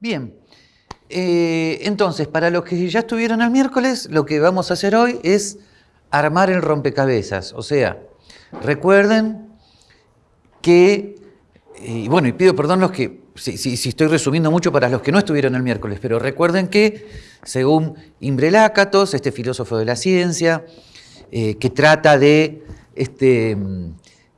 Bien. Eh, entonces, para los que ya estuvieron el miércoles, lo que vamos a hacer hoy es armar el rompecabezas. O sea, recuerden que, y bueno, y pido perdón los que, si, estoy resumiendo mucho para los que no estuvieron el miércoles, pero recuerden que, según Imbre este filósofo de la ciencia, eh, que trata de, este,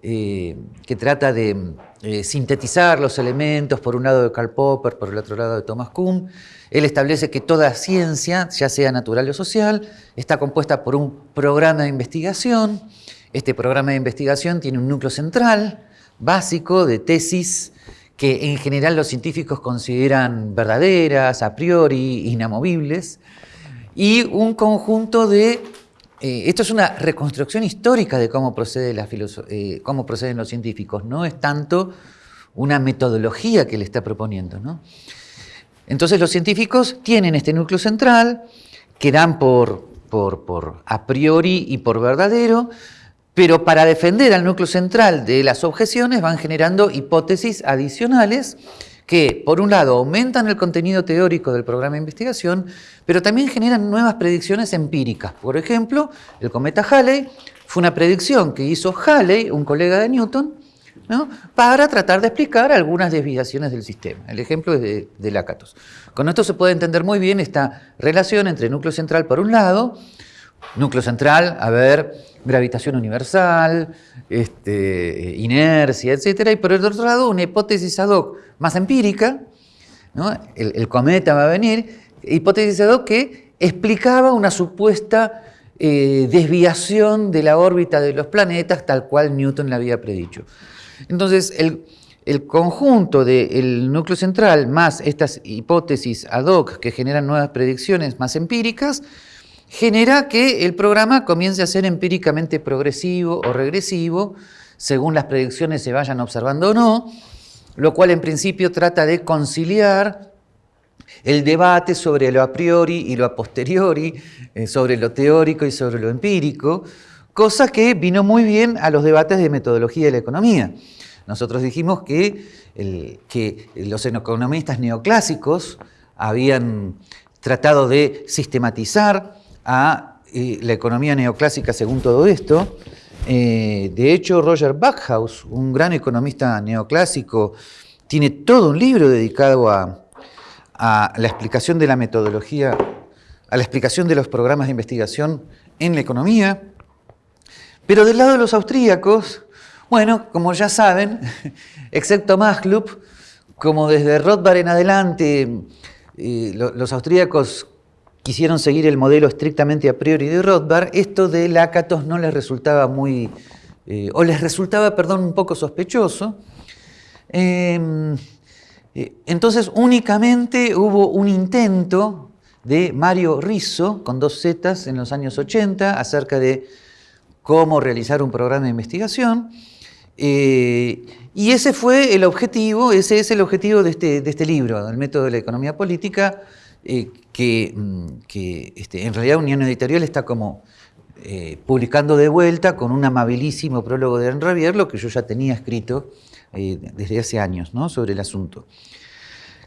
eh, que trata de eh, sintetizar los elementos, por un lado de Karl Popper, por el otro lado de Thomas Kuhn. Él establece que toda ciencia, ya sea natural o social, está compuesta por un programa de investigación. Este programa de investigación tiene un núcleo central, básico, de tesis que en general los científicos consideran verdaderas, a priori, inamovibles, y un conjunto de eh, esto es una reconstrucción histórica de eh, cómo proceden los científicos, no es tanto una metodología que le está proponiendo. Entonces los científicos tienen este núcleo central que dan por, por a priori y por verdadero, pero para defender al núcleo central de las objeciones van generando hipótesis adicionales que, por un lado, aumentan el contenido teórico del programa de investigación, pero también generan nuevas predicciones empíricas. Por ejemplo, el cometa Halley fue una predicción que hizo Halley, un colega de Newton, para tratar de explicar algunas desviaciones del sistema. El ejemplo es de, de. Con esto se puede entender muy bien esta relación entre núcleo central por un lado, núcleo central, a ver, gravitación universal, este, inercia, etc. Y por el otro lado, una hipótesis ad hoc más empírica, el, cometa va a venir, hipótesis ad hoc que explicaba una supuesta eh, desviación de la órbita de los planetas tal cual Newton la había predicho. Entonces, el, el conjunto del núcleo central más estas hipótesis ad hoc que generan nuevas predicciones más empíricas, genera que el programa comience a ser empíricamente progresivo o regresivo, según las predicciones se vayan observando o no, lo cual en principio trata de conciliar el debate sobre lo a priori y lo a posteriori, eh, sobre lo teórico y sobre lo empírico, cosa que vino muy bien a los debates de metodología de la economía. Nosotros dijimos que, que los economistas neoclásicos habían tratado de sistematizar a eh, la economía neoclásica según todo esto. Eh, de hecho, Roger Backhaus, un gran economista neoclásico, tiene todo un libro dedicado a, la explicación de la metodología, a la explicación de los programas de investigación en la economía. Pero del lado de los austríacos, bueno, como ya saben, excepto Maslub, como desde Rothbard en adelante, eh, los austríacos quisieron seguir el modelo estrictamente a priori de Rothbard, esto de Lakatos no les resultaba muy, eh, o les resultaba, perdón, un poco sospechoso. Em, eh, entonces únicamente hubo un intento de Mario Rizzo, con dos Zetas en los años 80, acerca de cómo realizar un programa de investigación. Eh, y ese fue el objetivo, ese es el objetivo de este, de este libro, del método de la economía política, eh, que, mm, este, en realidad Unión Editorial está como eh, publicando de vuelta con un amabilísimo prólogo de Henri lo que yo ya tenía escrito eh, desde hace años sobre el asunto.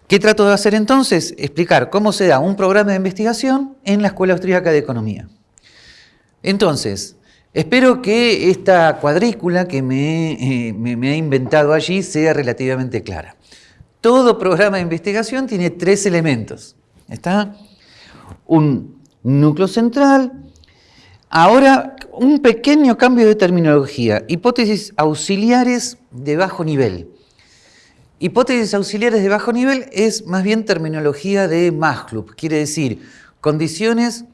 ¿Qué trato de hacer entonces? Explicar cómo se da un programa de investigación en la Escuela Austríaca de Economía. Entonces, espero que esta cuadrícula que me, me he inventado allí sea relativamente clara. Todo programa de investigación tiene tres elementos. Está un núcleo central. Ahora, un pequeño cambio de terminología. Hipótesis auxiliares de bajo nivel. Hipótesis auxiliares de bajo nivel es más bien terminología de Maslub. Quiere decir, condiciones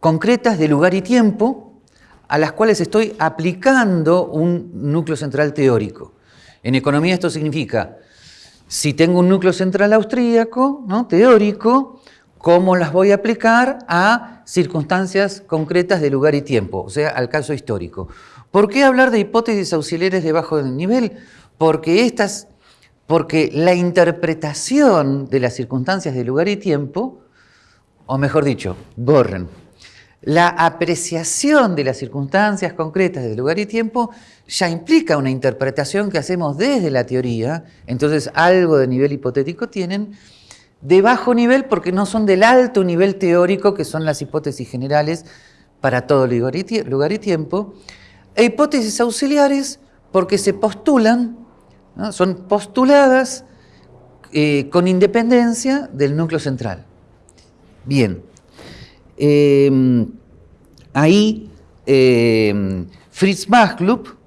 concretas de lugar y tiempo a las cuales estoy aplicando un núcleo central teórico. En economía esto significa si tengo un núcleo central austríaco, ¿no? teórico, ¿cómo las voy a aplicar a circunstancias concretas de lugar y tiempo? O sea, al caso histórico. ¿Por qué hablar de hipótesis auxiliares de bajo nivel? Porque, estas, porque la interpretación de las circunstancias de lugar y tiempo, o mejor dicho, borren. la apreciación de las circunstancias concretas del lugar y tiempo ya implica una interpretación que hacemos desde la teoría, entonces algo de nivel hipotético tienen, de bajo nivel porque no son del alto nivel teórico que son las hipótesis generales para todo lugar y, tiempo, e hipótesis auxiliares porque se postulan, son postuladas eh, con independencia del núcleo central. Bien, em, ahí em, Fritz Machlup,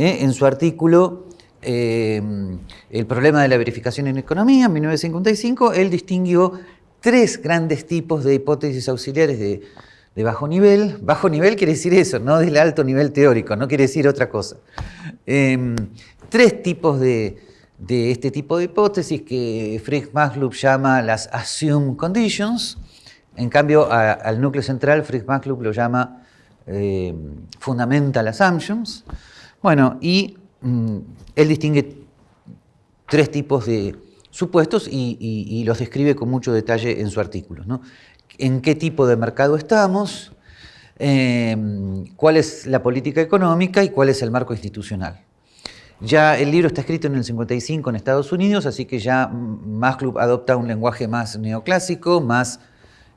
eh, en su artículo em, El problema de la verificación en economía, en 1955, él distinguió tres grandes tipos de hipótesis auxiliares de, bajo nivel. Bajo nivel quiere decir eso, no del alto nivel teórico, no quiere decir otra cosa. tres tipos de, de este tipo de hipótesis que Fritz Machlup llama las assumed conditions. En cambio, al núcleo central Fritz Machlup lo llama eh, fundamental assumptions. Bueno, y mm, él distingue tres tipos de supuestos y, los describe con mucho detalle en su artículo. En qué tipo de mercado estamos, eh, cuál es la política económica y cuál es el marco institucional. Ya el libro está escrito en el 55 en Estados Unidos, así que ya más club adopta un lenguaje más neoclásico, más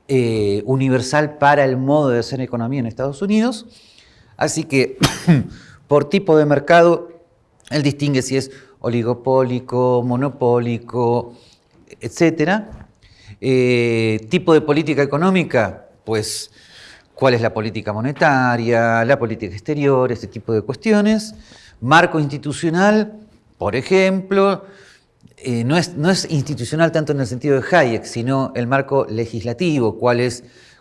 eh, universal para el modo de hacer economía en Estados Unidos. Así que por tipo de mercado, él distingue si es oligopólico, monopólico, etc. Eh, tipo de política económica, pues cuál es la política monetaria, la política exterior, ese tipo de cuestiones. Marco institucional, por ejemplo, eh, no, es, no, es, institucional tanto en el sentido de Hayek, sino el marco legislativo,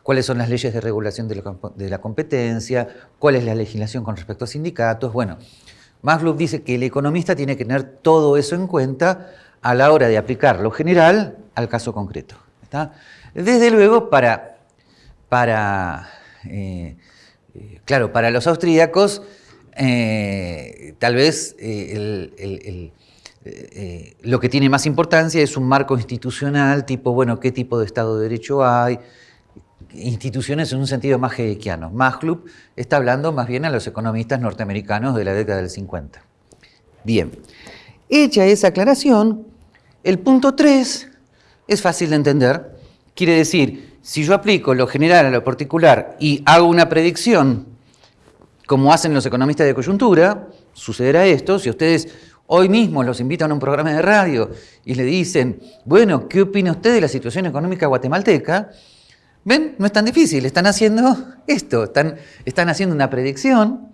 cuáles son las leyes de regulación de la, competencia, cuál es la legislación con respecto a sindicatos. Bueno, Maslow dice que el economista tiene que tener todo eso en cuenta a la hora de aplicar lo general al caso concreto. Desde luego, para, para eh, eh, claro, para los austríacos, eh, tal vez lo que tiene más importancia es un marco institucional, tipo, bueno, qué tipo de Estado de Derecho hay, instituciones en un sentido más heikiano. club está hablando más bien a los economistas norteamericanos de la década del 50. Bien, hecha esa aclaración, el punto 3 es fácil de entender. Quiere decir, si yo aplico lo general a lo particular y hago una predicción como hacen los economistas de coyuntura, sucederá esto, si ustedes hoy mismo los invitan a un programa de radio y le dicen, bueno, ¿qué opina usted de la situación económica guatemalteca? ¿Ven? No es tan difícil, están haciendo esto, están, están haciendo una predicción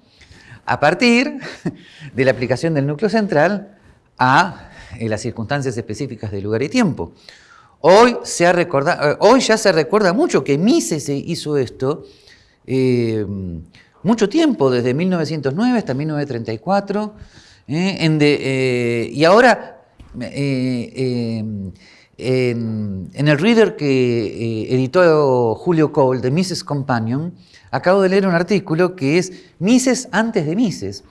a partir de la aplicación del núcleo central a eh, las circunstancias específicas de lugar y tiempo. Hoy, se ha eh, hoy ya se recuerda mucho que Mises hizo esto, eh, mucho tiempo, desde 1909 hasta 1934, ¿eh? Eh, y ahora eh, en, el reader que editó Julio Cole de Mises Companion, acabo de leer un artículo que es Mises antes de Mises,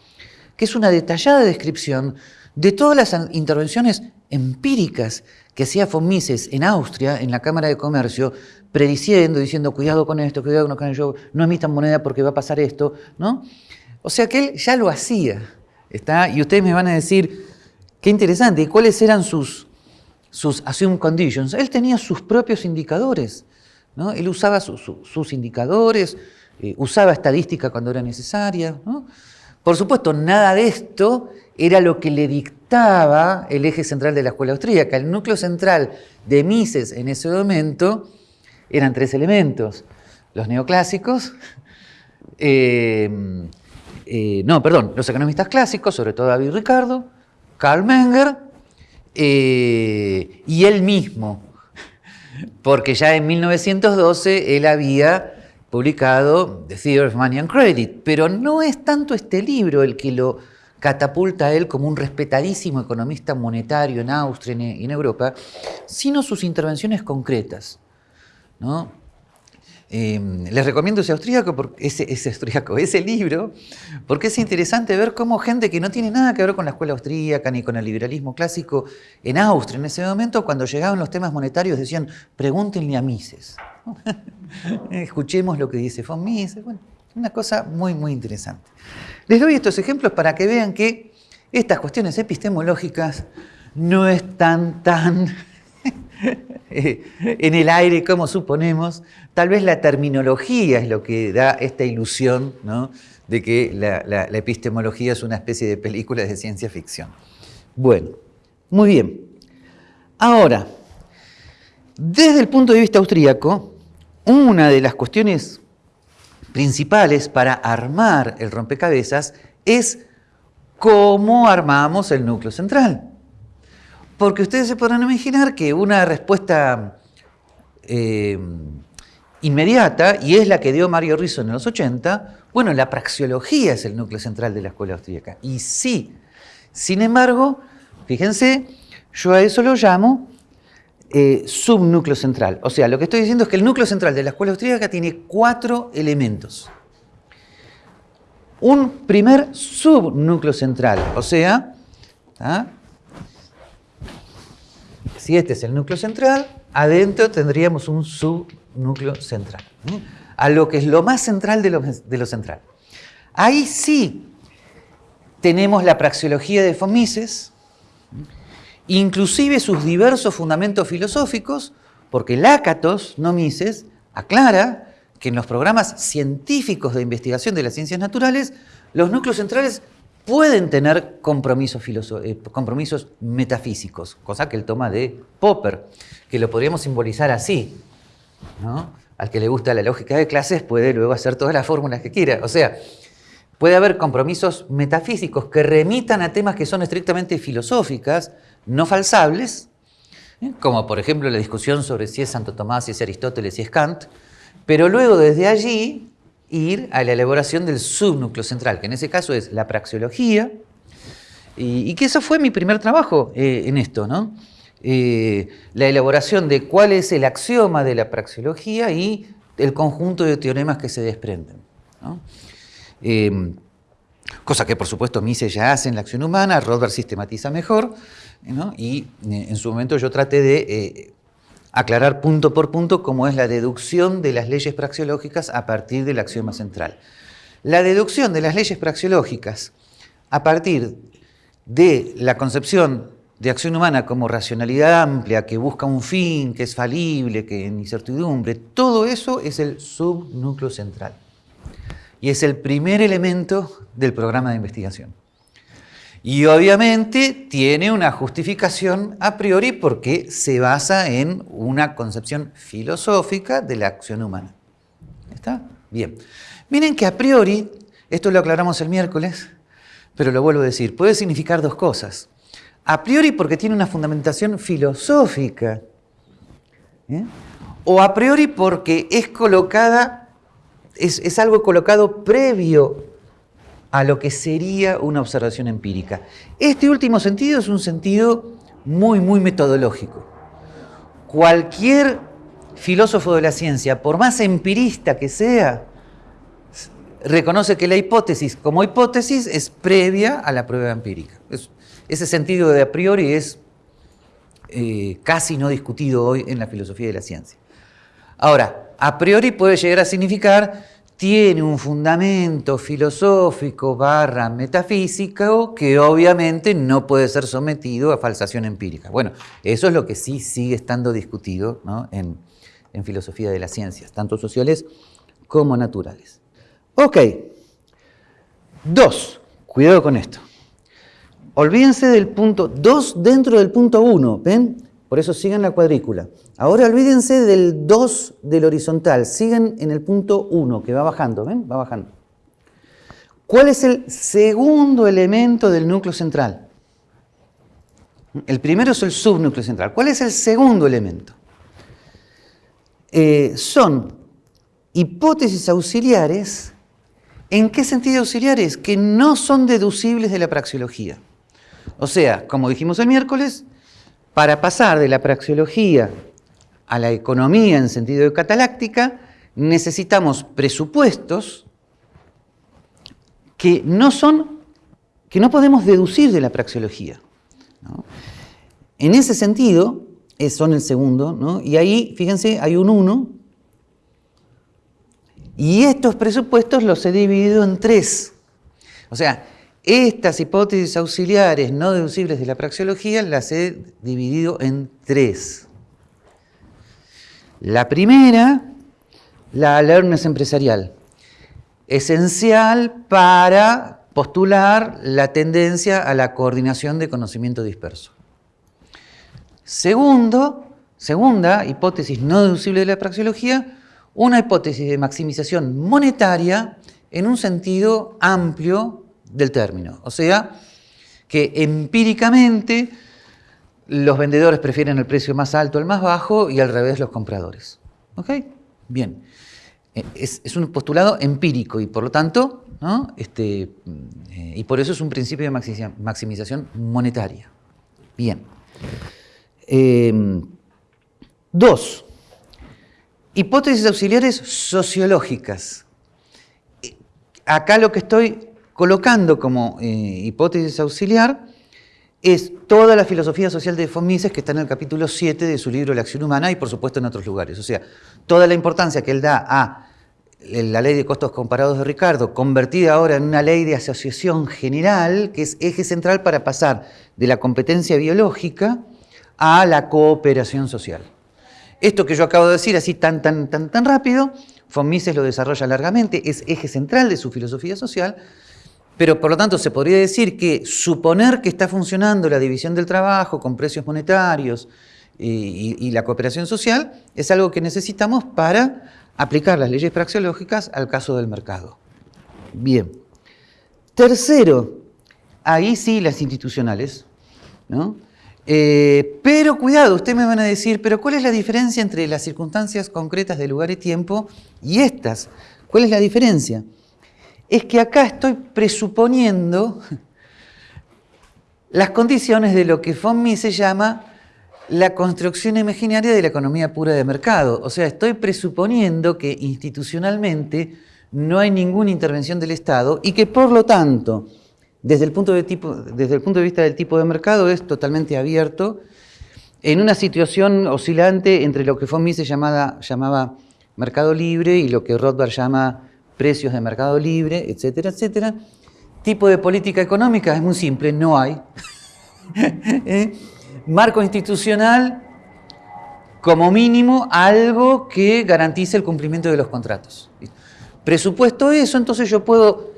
que es una detallada descripción de todas las intervenciones empíricas que hacía von Mises en Austria, en la Cámara de Comercio, prediciendo, diciendo, cuidado con esto, cuidado con ello, no emitan moneda porque va a pasar esto, ¿no? O sea que él ya lo hacía, ¿está? Y ustedes me van a decir, qué interesante, ¿y cuáles eran sus, sus assumed conditions? Él tenía sus propios indicadores, ¿no? Él usaba sus indicadores, eh, usaba estadística cuando era necesaria. Por supuesto, nada de esto era lo que le dictaba el eje central de la escuela austríaca. El núcleo central de Mises en ese momento eran tres elementos. Los neoclásicos, eh, eh, no, perdón, los economistas clásicos, sobre todo David Ricardo, Karl Menger eh, y él mismo, porque ya en 1912 él había publicado The Theory of Money and Credit, pero no es tanto este libro el que lo catapulta a él como un respetadísimo economista monetario en Austria y en Europa, sino sus intervenciones concretas. ¿no? Em, les recomiendo ese austríaco, ese, ese, austríaco, ese libro, porque es interesante ver cómo gente que no tiene nada que ver con la escuela austríaca ni con el liberalismo clásico en Austria en ese momento, cuando llegaban los temas monetarios, decían, pregúntenle a Mises. Escuchemos lo que dice von Mises. Bueno, una cosa muy, muy interesante. Les doy estos ejemplos para que vean que estas cuestiones epistemológicas no están tan en el aire como suponemos. Tal vez la terminología es lo que da esta ilusión de que la, epistemología es una especie de película de ciencia ficción. Bueno, muy bien. Ahora, desde el punto de vista austríaco, una de las cuestiones principales para armar el rompecabezas es cómo armamos el núcleo central. Porque ustedes se podrán imaginar que una respuesta eh, inmediata, y es la que dio Mario Rizzo en los 80, bueno, la praxiología es el núcleo central de la escuela austríaca. Y sí, sin embargo, fíjense, yo a eso lo llamo eh, subnúcleo central. O sea, lo que estoy diciendo es que el núcleo central de la escuela austríaca tiene cuatro elementos. Un primer subnúcleo central, o sea, si este es el núcleo central, adentro tendríamos un subnúcleo central, a lo que es lo más central de lo, central. Ahí sí tenemos la praxeología de Fomises, inclusive sus diversos fundamentos filosóficos, porque Lácatos, no Mises, aclara que en los programas científicos de investigación de las ciencias naturales, los núcleos centrales pueden tener compromisos, eh, compromisos metafísicos, cosa que él toma de Popper, que lo podríamos simbolizar así. Al que le gusta la lógica de clases puede luego hacer todas las fórmulas que quiera. O sea, puede haber compromisos metafísicos que remitan a temas que son estrictamente filosóficas, no falsables, ¿eh? como por ejemplo la discusión sobre si es Santo Tomás, si es Aristóteles, si es Kant, pero luego desde allí ir a la elaboración del subnúcleo central, que en ese caso es la praxeología, y, que eso fue mi primer trabajo eh, en esto, ¿no? Eh, la elaboración de cuál es el axioma de la praxeología y el conjunto de teoremas que se desprenden. Eh, cosa que por supuesto Mises ya hace en la acción humana, Rothbard sistematiza mejor, y en su momento yo traté de aclarar punto por punto cómo es la deducción de las leyes praxeológicas a partir del axioma central. La deducción de las leyes praxeológicas a partir de la concepción de acción humana como racionalidad amplia, que busca un fin, que es falible, que en incertidumbre, todo eso es el subnúcleo central. Y es el primer elemento del programa de investigación. Y obviamente tiene una justificación a priori porque se basa en una concepción filosófica de la acción humana. ¿Está? Bien. Miren que a priori, esto lo aclaramos el miércoles, pero lo vuelvo a decir, puede significar dos cosas. A priori porque tiene una fundamentación filosófica, ¿eh? o a priori porque es colocada, es, es algo colocado previo a lo que sería una observación empírica. Este último sentido es un sentido muy, muy metodológico. Cualquier filósofo de la ciencia, por más empirista que sea, reconoce que la hipótesis como hipótesis es previa a la prueba empírica. ese sentido de a priori es eh, casi no discutido hoy en la filosofía de la ciencia. Ahora, a priori puede llegar a significar tiene un fundamento filosófico barra metafísico que obviamente no puede ser sometido a falsación empírica. Bueno, eso es lo que sí sigue estando discutido en, filosofía de las ciencias, tanto sociales como naturales. Ok, dos, cuidado con esto. Olvídense del punto dos dentro del punto uno, ¿ven? Por eso sigan la cuadrícula. Ahora olvídense del 2 del horizontal, sigan en el punto 1 que va bajando, ¿ven? Va bajando. ¿Cuál es el segundo elemento del núcleo central? El primero es el subnúcleo central. ¿Cuál es el segundo elemento? Eh, son hipótesis auxiliares. ¿En qué sentido auxiliares? Que no son deducibles de la praxeología. O sea, como dijimos el miércoles, para pasar de la praxeología a la economía en sentido de cataláctica, necesitamos presupuestos que no son, que no podemos deducir de la praxeología. En ese sentido, son el segundo, y ahí, fíjense, hay un 1, Y estos presupuestos los he dividido en tres. O sea, estas hipótesis auxiliares no deducibles de la praxeología las he dividido en tres. La primera, la alertness empresarial, esencial para postular la tendencia a la coordinación de conocimiento disperso. Segundo, segunda hipótesis no deducible de la praxeología, una hipótesis de maximización monetaria en un sentido amplio del término. O sea, que empíricamente los vendedores prefieren el precio más alto al más bajo y al revés los compradores. ¿Ok? Bien. Eh, es, un postulado empírico y por lo tanto, este, eh, y por eso es un principio de maximización monetaria. Bien. Em, dos, hipótesis auxiliares sociológicas. Acá lo que estoy colocando como eh, hipótesis auxiliar es toda la filosofía social de von Mises que está en el capítulo 7 de su libro La acción humana y por supuesto en otros lugares. O sea, toda la importancia que él da a la ley de costos comparados de Ricardo, convertida ahora en una ley de asociación general, que es eje central para pasar de la competencia biológica a la cooperación social. Esto que yo acabo de decir así tan, tan, tan, tan rápido, von Mises lo desarrolla largamente, es eje central de su filosofía social, pero por lo tanto se podría decir que suponer que está funcionando la división del trabajo con precios monetarios y, la cooperación social es algo que necesitamos para aplicar las leyes praxeológicas al caso del mercado. Bien. Tercero, ahí sí las institucionales, ¿no? Eh, pero cuidado, ustedes me van a decir, pero ¿cuál es la diferencia entre las circunstancias concretas de lugar y tiempo y estas? ¿Cuál es la diferencia? Es que acá estoy presuponiendo las condiciones de lo que von Mises llama la construcción imaginaria de la economía pura de mercado. O sea, estoy presuponiendo que institucionalmente no hay ninguna intervención del Estado y que por lo tanto, desde el punto de, vista del tipo de mercado, es totalmente abierto en una situación oscilante entre lo que Mises llamaba, llamaba mercado libre y lo que Rothbard llama precios de mercado libre, etcétera, etcétera. Tipo de política económica es muy simple, no hay. ¿Eh? Marco institucional, como mínimo, algo que garantice el cumplimiento de los contratos. Presupuesto eso, entonces yo puedo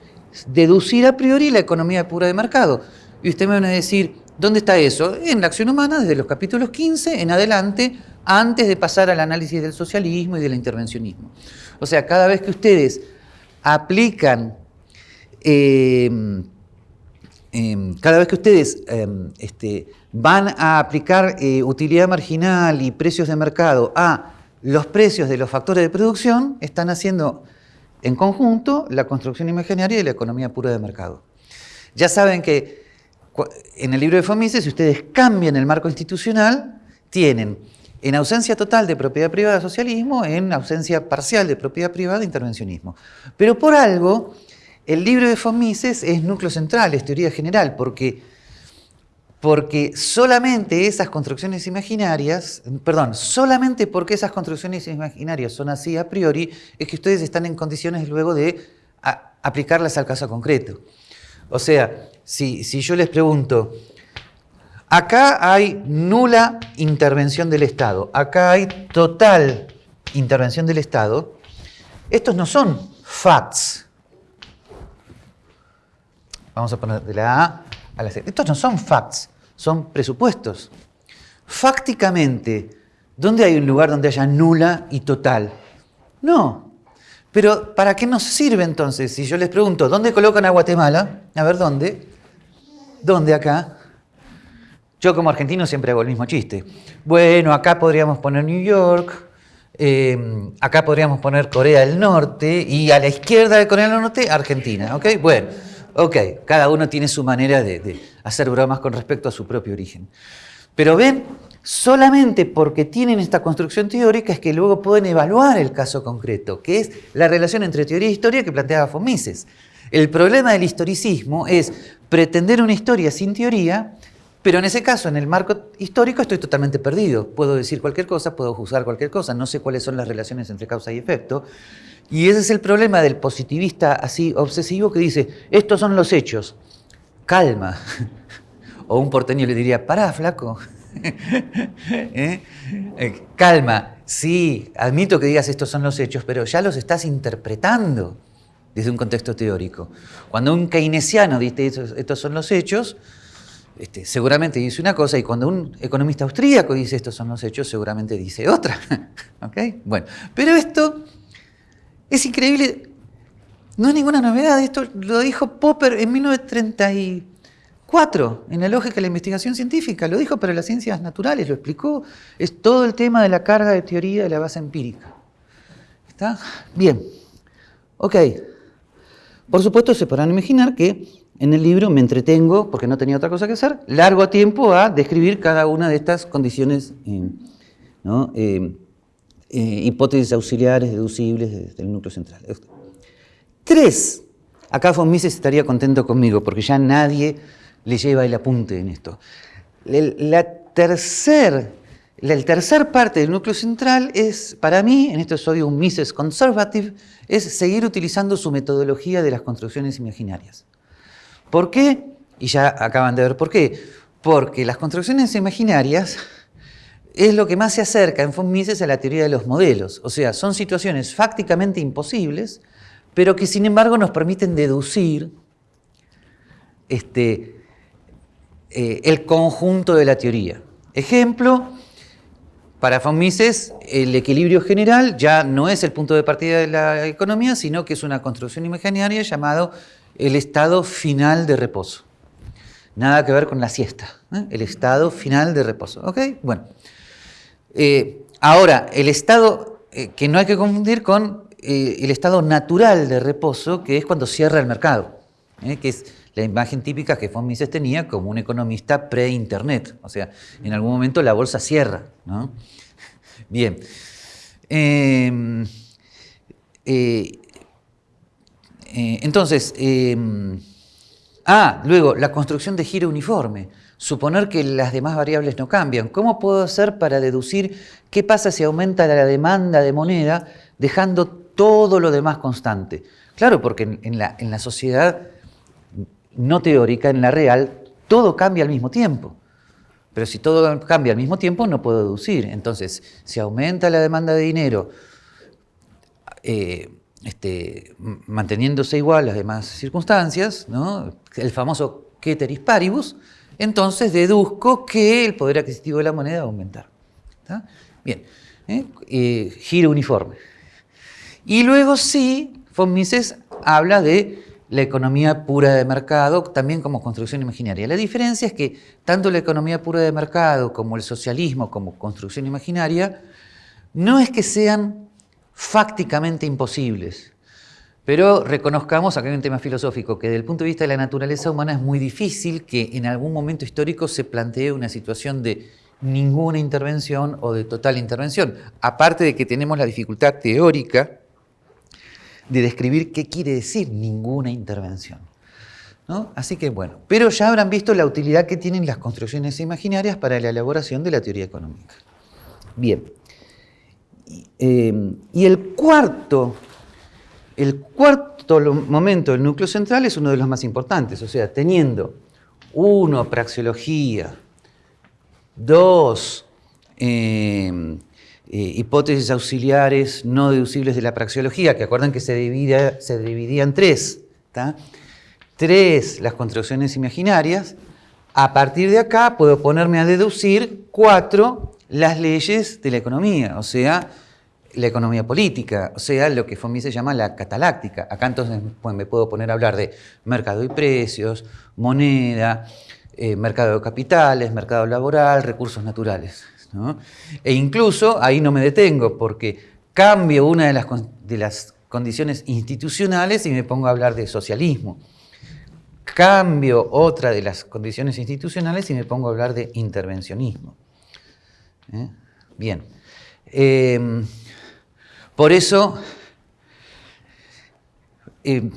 deducir a priori la economía pura de mercado. Y usted me van a decir, ¿dónde está eso? En la acción humana, desde los capítulos 15 en adelante, antes de pasar al análisis del socialismo y del intervencionismo. O sea, cada vez que ustedes aplican, em, em, cada vez que ustedes em, este, van a aplicar eh, utilidad marginal y precios de mercado a los precios de los factores de producción, están haciendo en conjunto la construcción imaginaria y la economía pura de mercado. Ya saben que en el libro de Fomises, si ustedes cambian el marco institucional, tienen en ausencia total de propiedad privada socialismo, en ausencia parcial de propiedad privada intervencionismo. Pero por algo, el libro de Fomises es núcleo central, es teoría general, porque, porque solamente esas construcciones imaginarias, perdón, solamente porque esas construcciones imaginarias son así a priori, es que ustedes están en condiciones luego de aplicarlas al caso concreto. O sea, si, si yo les pregunto, Acá hay nula intervención del Estado, acá hay total intervención del Estado. Estos no son facts. Vamos a poner de la A a la C. Estos no son facts, son presupuestos. Fácticamente, ¿dónde hay un lugar donde haya nula y total? No. Pero ¿para qué nos sirve entonces? Si yo les pregunto, ¿dónde colocan a Guatemala? A ver, ¿dónde? ¿Dónde acá? Yo como argentino siempre hago el mismo chiste. Bueno, acá podríamos poner New York, eh, acá podríamos poner Corea del Norte y a la izquierda de Corea del Norte, Argentina. ¿Ok? Bueno, ok, cada uno tiene su manera de, de hacer bromas con respecto a su propio origen. Pero ven, solamente porque tienen esta construcción teórica es que luego pueden evaluar el caso concreto, que es la relación entre teoría e historia que planteaba Fomises. El problema del historicismo es pretender una historia sin teoría pero en ese caso, en el marco histórico, estoy totalmente perdido. Puedo decir cualquier cosa, puedo juzgar cualquier cosa, no sé cuáles son las relaciones entre causa y efecto. Y ese es el problema del positivista así obsesivo que dice, estos son los hechos, calma. O un porteño le diría, pará, flaco. ¿Eh? Eh, calma, sí, admito que digas estos son los hechos, pero ya los estás interpretando desde un contexto teórico. Cuando un keynesiano dice estos son los hechos, este, seguramente dice una cosa y cuando un economista austríaco dice estos son los hechos, seguramente dice otra. Bueno, pero esto es increíble, no es ninguna novedad, esto lo dijo Popper en 1934, en la lógica de la investigación científica, lo dijo para las ciencias naturales, lo explicó, es todo el tema de la carga de teoría de la base empírica. ¿Está? Bien, ok. Por supuesto se podrán imaginar que en el libro me entretengo, porque no tenía otra cosa que hacer, largo tiempo a describir cada una de estas condiciones, eh, eh, eh, hipótesis auxiliares deducibles del núcleo central. Tres. Acá von Mises estaría contento conmigo, porque ya nadie le lleva el apunte en esto. La tercer, la tercer parte del núcleo central es, para mí, en esto soy un Mises conservative, es seguir utilizando su metodología de las construcciones imaginarias. ¿Por qué? Y ya acaban de ver por qué. Porque las construcciones imaginarias es lo que más se acerca en von Mises a la teoría de los modelos. O sea, son situaciones fácticamente imposibles, pero que sin embargo nos permiten deducir este, eh, el conjunto de la teoría. Ejemplo, para von Mises el equilibrio general ya no es el punto de partida de la economía, sino que es una construcción imaginaria llamado el estado final de reposo. Nada que ver con la siesta, ¿eh? el estado final de reposo. ¿Ok? Bueno. Eh, ahora, el estado eh, que no hay que confundir con el estado natural de reposo, que es cuando cierra el mercado, que es la imagen típica que von Mises tenía como un economista pre-internet. O sea, en algún momento la bolsa cierra. Bien. Em, eh, entonces, em, ah, luego, la construcción de giro uniforme. Suponer que las demás variables no cambian. ¿Cómo puedo hacer para deducir qué pasa si aumenta la demanda de moneda dejando todo lo demás constante? Claro, porque en, la, sociedad no teórica, en la real, todo cambia al mismo tiempo. Pero si todo cambia al mismo tiempo, no puedo deducir. Entonces, si aumenta la demanda de dinero, eh, este, manteniéndose igual las demás circunstancias, el famoso ceteris paribus, entonces deduzco que el poder adquisitivo de la moneda va a aumentar. Bien, ¿eh? Giro uniforme. Y luego sí, von Mises habla de la economía pura de mercado, también como construcción imaginaria. La diferencia es que tanto la economía pura de mercado como el socialismo como construcción imaginaria, no es que sean fácticamente imposibles. Pero reconozcamos, acá hay un tema filosófico, que desde el punto de vista de la naturaleza humana es muy difícil que en algún momento histórico se plantee una situación de ninguna intervención o de total intervención. Aparte de que tenemos la dificultad teórica de describir qué quiere decir ninguna intervención. ¿no? Así que bueno, pero ya habrán visto la utilidad que tienen las construcciones imaginarias para la elaboración de la teoría económica. Bien, eh, y el cuarto, el cuarto momento del núcleo central es uno de los más importantes, o sea, teniendo uno, praxeología, dos, eh, eh, hipótesis auxiliares no deducibles de la praxeología, que acuerdan que se dividía, se dividía en tres, tres, las construcciones imaginarias, a partir de acá puedo ponerme a deducir cuatro, las leyes de la economía, o sea, la economía política, o sea, lo que Fomi se llama la cataláctica. Acá entonces pues, me puedo poner a hablar de mercado y precios, moneda, eh, mercado de capitales, mercado laboral, recursos naturales. E incluso ahí no me detengo porque cambio una de las, de las condiciones institucionales y me pongo a hablar de socialismo. Cambio otra de las condiciones institucionales y me pongo a hablar de intervencionismo. ¿Eh? Bien. Em, por eso, em,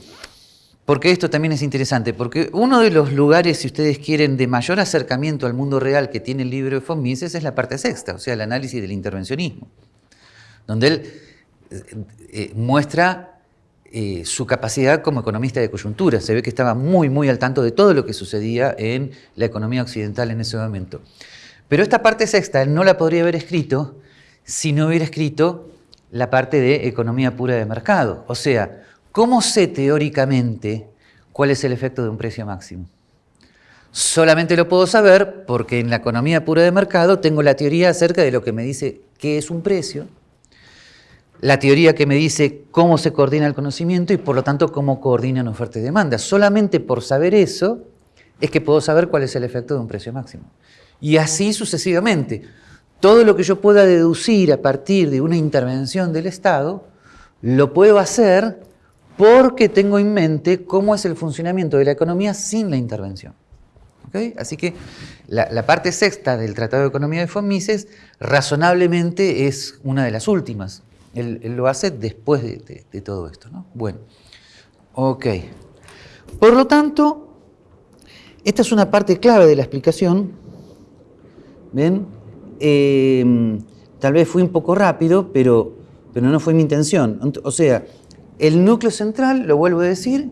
porque esto también es interesante, porque uno de los lugares, si ustedes quieren, de mayor acercamiento al mundo real que tiene el libro de von Mises es la parte sexta, o sea, el análisis del intervencionismo, donde él eh, muestra su capacidad como economista de coyuntura. Se ve que estaba muy, muy al tanto de todo lo que sucedía en la economía occidental en ese momento. Pero esta parte sexta él no la podría haber escrito si no hubiera escrito la parte de economía pura de mercado. O sea, ¿cómo sé teóricamente cuál es el efecto de un precio máximo? Solamente lo puedo saber porque en la economía pura de mercado tengo la teoría acerca de lo que me dice qué es un precio, la teoría que me dice cómo se coordina el conocimiento y por lo tanto cómo coordinan oferta y demanda. Solamente por saber eso es que puedo saber cuál es el efecto de un precio máximo. Y así sucesivamente. Todo lo que yo pueda deducir a partir de una intervención del Estado, lo puedo hacer porque tengo en mente cómo es el funcionamiento de la economía sin la intervención. Así que la, parte sexta del Tratado de Economía de von Mises razonablemente es una de las últimas. Él, lo hace después de, todo esto. ¿no? Bueno, ok. Por lo tanto, esta es una parte clave de la explicación. ¿Ven? Em, tal vez fui un poco rápido, pero, pero no fue mi intención. O sea, el núcleo central, lo vuelvo a decir,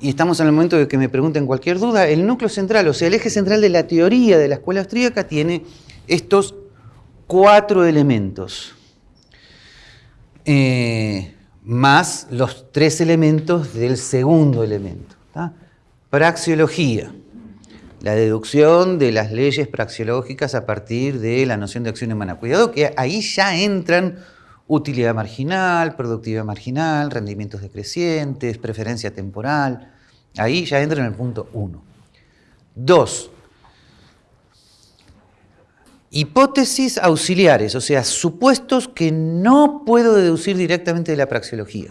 y estamos en el momento de que me pregunten cualquier duda, el núcleo central, o sea, el eje central de la teoría de la escuela austríaca tiene estos cuatro elementos, eh, más los tres elementos del segundo elemento. Praxiología, la deducción de las leyes praxiológicas a partir de la noción de acción humana. Cuidado que ahí ya entran utilidad marginal, productividad marginal, rendimientos decrecientes, preferencia temporal. Ahí ya entra en el punto 1. Dos, hipótesis auxiliares, o sea, supuestos que no puedo deducir directamente de la praxeología.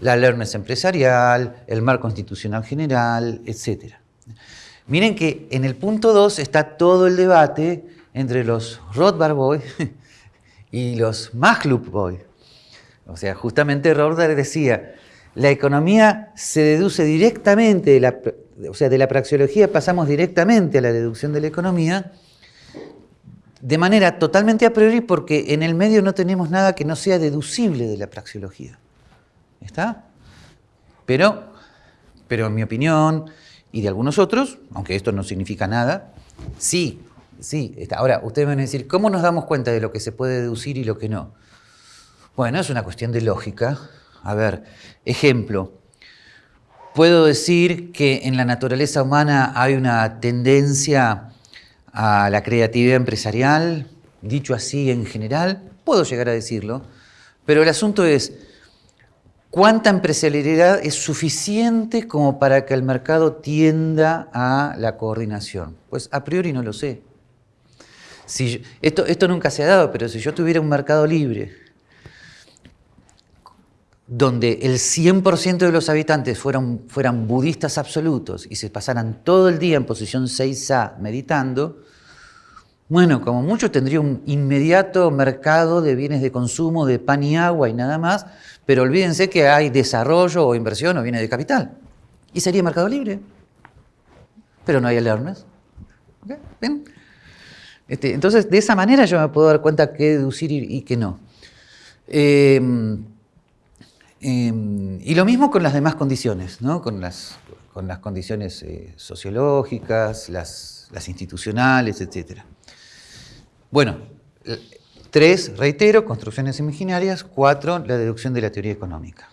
La alertness empresarial, el marco constitucional general, etc. Miren que en el punto 2 está todo el debate entre los Rothbard Boys y los Maglub Boy. O sea, justamente Rothbard decía, la economía se deduce directamente, de la, o sea, de la praxeología pasamos directamente a la deducción de la economía, de manera totalmente a priori porque en el medio no tenemos nada que no sea deducible de la praxeología. ¿Está? Pero, pero en mi opinión y de algunos otros, aunque esto no significa nada, sí Sí, ahora ustedes van a decir, ¿cómo nos damos cuenta de lo que se puede deducir y lo que no? Bueno, es una cuestión de lógica. A ver, ejemplo, puedo decir que en la naturaleza humana hay una tendencia a la creatividad empresarial, dicho así en general, puedo llegar a decirlo, pero el asunto es, ¿cuánta empresarialidad es suficiente como para que el mercado tienda a la coordinación? Pues a priori no lo sé esto, nunca se ha dado, pero si yo tuviera un mercado libre donde el 100% de los habitantes fueran, fueran budistas absolutos y se pasaran todo el día en posición 6A meditando, bueno, como mucho tendría un inmediato mercado de bienes de consumo, de pan y agua y nada más, pero olvídense que hay desarrollo o inversión o bienes de capital. Y sería mercado libre. Pero no hay alertas. ¿Ven? Este, entonces, de esa manera yo me puedo dar cuenta qué deducir y, qué no. Em, em, y lo mismo con las demás condiciones, ¿no? con, las, con las condiciones eh, sociológicas, las, institucionales, etc. Bueno, tres, reitero, construcciones imaginarias. Cuatro, la deducción de la teoría económica.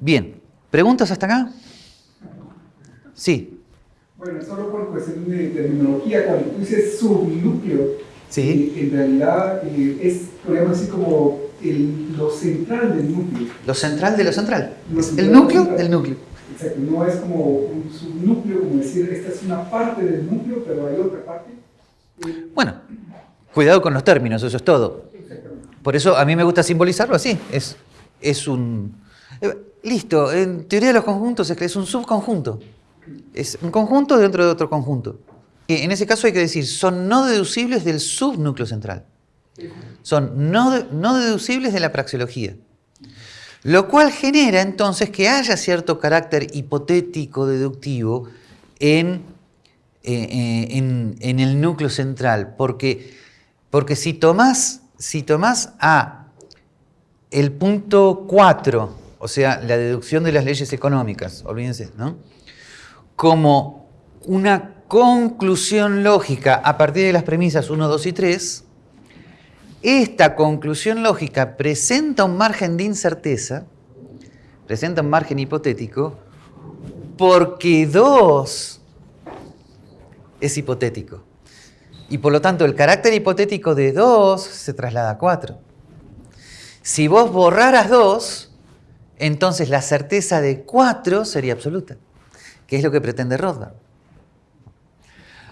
Bien, ¿preguntas hasta acá? Sí. Bueno, solo por cuestión de terminología, cuando tú dices subnúcleo, sí. Eh, en realidad eh, es, podríamos decir, como el, lo central del núcleo. Lo central de lo central. el núcleo del núcleo. Exacto, no es como un subnúcleo, como decir, esta es una parte del núcleo, pero hay otra parte. Bueno, cuidado con los términos, eso es todo. Por eso a mí me gusta simbolizarlo así. Es, es un... listo, en teoría de los conjuntos es que es un subconjunto. Es un conjunto dentro de otro conjunto. Y en ese caso hay que decir, son no deducibles del subnúcleo central. Son no, no deducibles de la praxeología. Lo cual genera entonces que haya cierto carácter hipotético deductivo en, eh, eh, en, el núcleo central. Porque, porque si tomás, si tomás a el punto 4, o sea, la deducción de las leyes económicas, olvídense, ¿no? Como una conclusión lógica a partir de las premisas 1, 2 y 3, esta conclusión lógica presenta un margen de incerteza, presenta un margen hipotético, porque 2 es hipotético. Y por lo tanto el carácter hipotético de 2 se traslada a 4. Si vos borraras 2, entonces la certeza de 4 sería absoluta, que es lo que pretende Rothbard.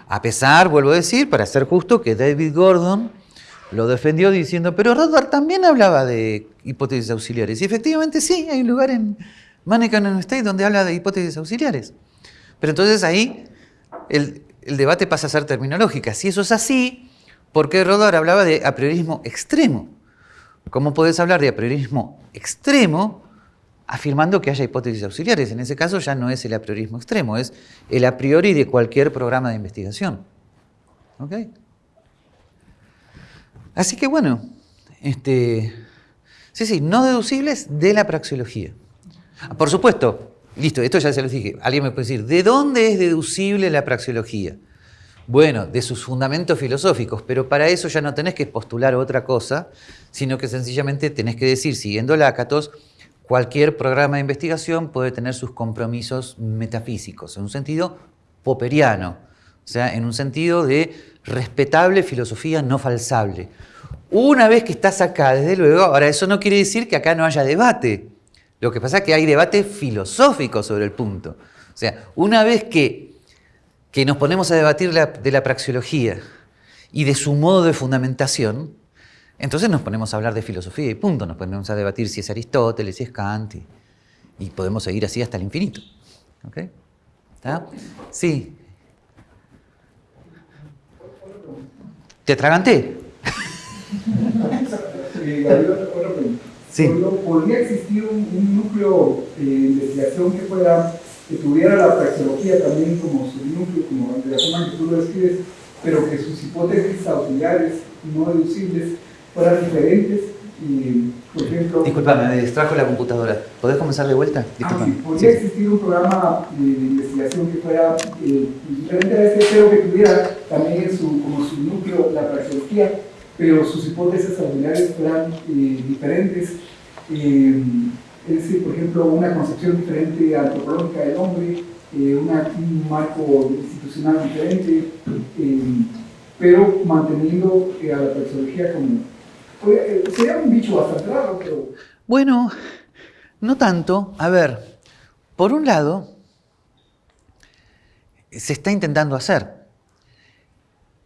A pesar, vuelvo a decir, para ser justo, que David Gordon lo defendió diciendo, pero Rothbard también hablaba de hipótesis auxiliares. Y efectivamente sí, hay un lugar en Mannequin State donde habla de hipótesis auxiliares. Pero entonces ahí el, el debate pasa a ser terminológica. Si eso es así, ¿por qué Rothbard hablaba de a priorismo extremo? ¿Cómo puedes hablar de a priorismo extremo afirmando que haya hipótesis auxiliares? En ese caso ya no es el a priorismo extremo, es el a priori de cualquier programa de investigación. ¿Ok? Así que bueno, este, sí, sí, no deducibles de la praxeología. Por supuesto, listo, esto ya se lo dije, alguien me puede decir, ¿de dónde es deducible la praxeología? Bueno, de sus fundamentos filosóficos, pero para eso ya no tenés que postular otra cosa, sino que sencillamente tenés que decir, siguiendo Lácatos, cualquier programa de investigación puede tener sus compromisos metafísicos, en un sentido poperiano, o sea, en un sentido de respetable filosofía no falsable. Una vez que estás acá, desde luego, ahora eso no quiere decir que acá no haya debate. Lo que pasa es que hay debate filosófico sobre el punto. O sea, una vez que, que nos ponemos a debatir de la praxeología y de su modo de fundamentación, entonces nos ponemos a hablar de filosofía y punto. Nos ponemos a debatir si es Aristóteles, si es Kant, y, podemos seguir así hasta el infinito. ¿Ok? ¿Está? Sí. ¿Te atraganté? Sí. ¿Podría existir un, núcleo de investigación que, fuera, que tuviera la praxeología también como su núcleo, como de la forma que tú lo describes, pero que sus hipótesis auxiliares no deducibles fueran diferentes? Y, por ejemplo, Disculpame, me distrajo la computadora. ¿Podés comenzar de vuelta? Ah, Disculpame. ¿Podría existir un programa de, investigación que fuera eh, diferente a este, pero que tuviera también su, como su núcleo la praxeología? Pero sus hipótesis auxiliares fueran eh, diferentes. Eh, es decir, por ejemplo, una concepción diferente antropológica del hombre, eh, un marco institucional diferente, pero manteniendo a la praxeología como... sería un bicho bastante raro, pero... Bueno, no tanto. A ver, por un lado, se está intentando hacer.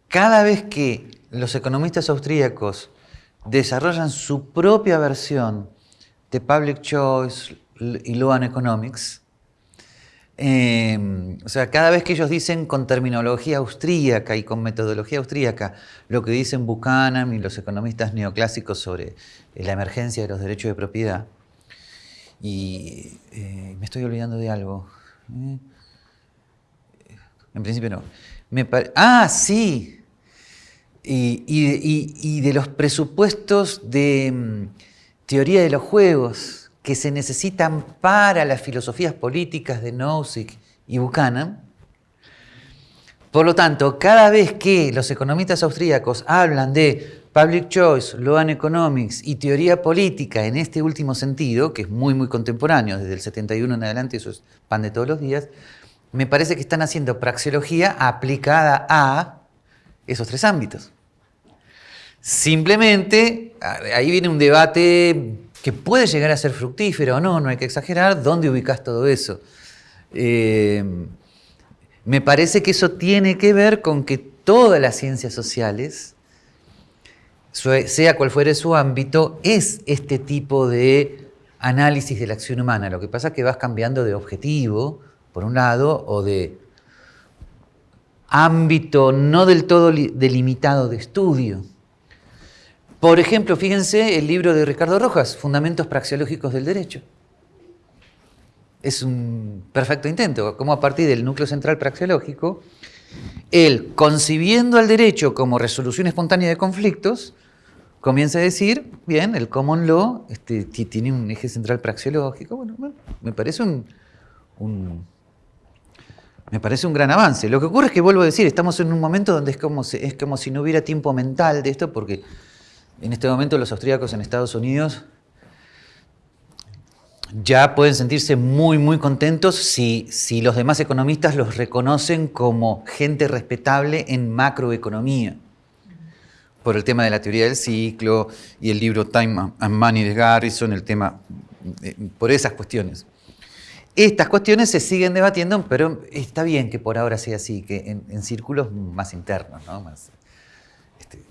Cada vez que los economistas austríacos desarrollan su propia versión de Public Choice y Law and Economics, em, o sea, cada vez que ellos dicen con terminología austríaca y con metodología austríaca lo que dicen Buchanan y los economistas neoclásicos sobre la emergencia de los derechos de propiedad, y eh, me estoy olvidando de algo. ¿eh? En principio no. ah, sí, y, de los presupuestos de mm, teoría de los juegos que se necesitan para las filosofías políticas de Nozick y Buchanan. Por lo tanto, cada vez que los economistas austríacos hablan de public choice, law and economics y teoría política en este último sentido, que es muy, muy contemporáneo, desde el 71 en adelante, eso es pan de todos los días, me parece que están haciendo praxeología aplicada a esos tres ámbitos. Simplemente, ahí viene un debate que puede llegar a ser fructífero o no, no hay que exagerar, ¿dónde ubicas todo eso? Eh, me parece que eso tiene que ver con que todas las ciencias sociales, sea cual fuere su ámbito, es este tipo de análisis de la acción humana. Lo que pasa es que vas cambiando de objetivo, por un lado, o de ámbito no del todo delimitado de estudio. Por ejemplo, fíjense el libro de Ricardo Rojas, Fundamentos Praxeológicos del Derecho. Es un perfecto intento, como a partir del núcleo central praxeológico, él, concibiendo al derecho como resolución espontánea de conflictos, comienza a decir, bien, el common law este, tiene un eje central praxeológico. Bueno, me parece un, me parece un gran avance. Lo que ocurre es que, vuelvo a decir, estamos en un momento donde es como, es como si no hubiera tiempo mental de esto, porque en este momento los austríacos en Estados Unidos ya pueden sentirse muy, muy contentos si, si los demás economistas los reconocen como gente respetable en macroeconomía por el tema de la teoría del ciclo y el libro Time and Money de Garrison, el tema, eh, por esas cuestiones. Estas cuestiones se siguen debatiendo, pero está bien que por ahora sea así, que en, círculos más internos, ¿no? Más, este,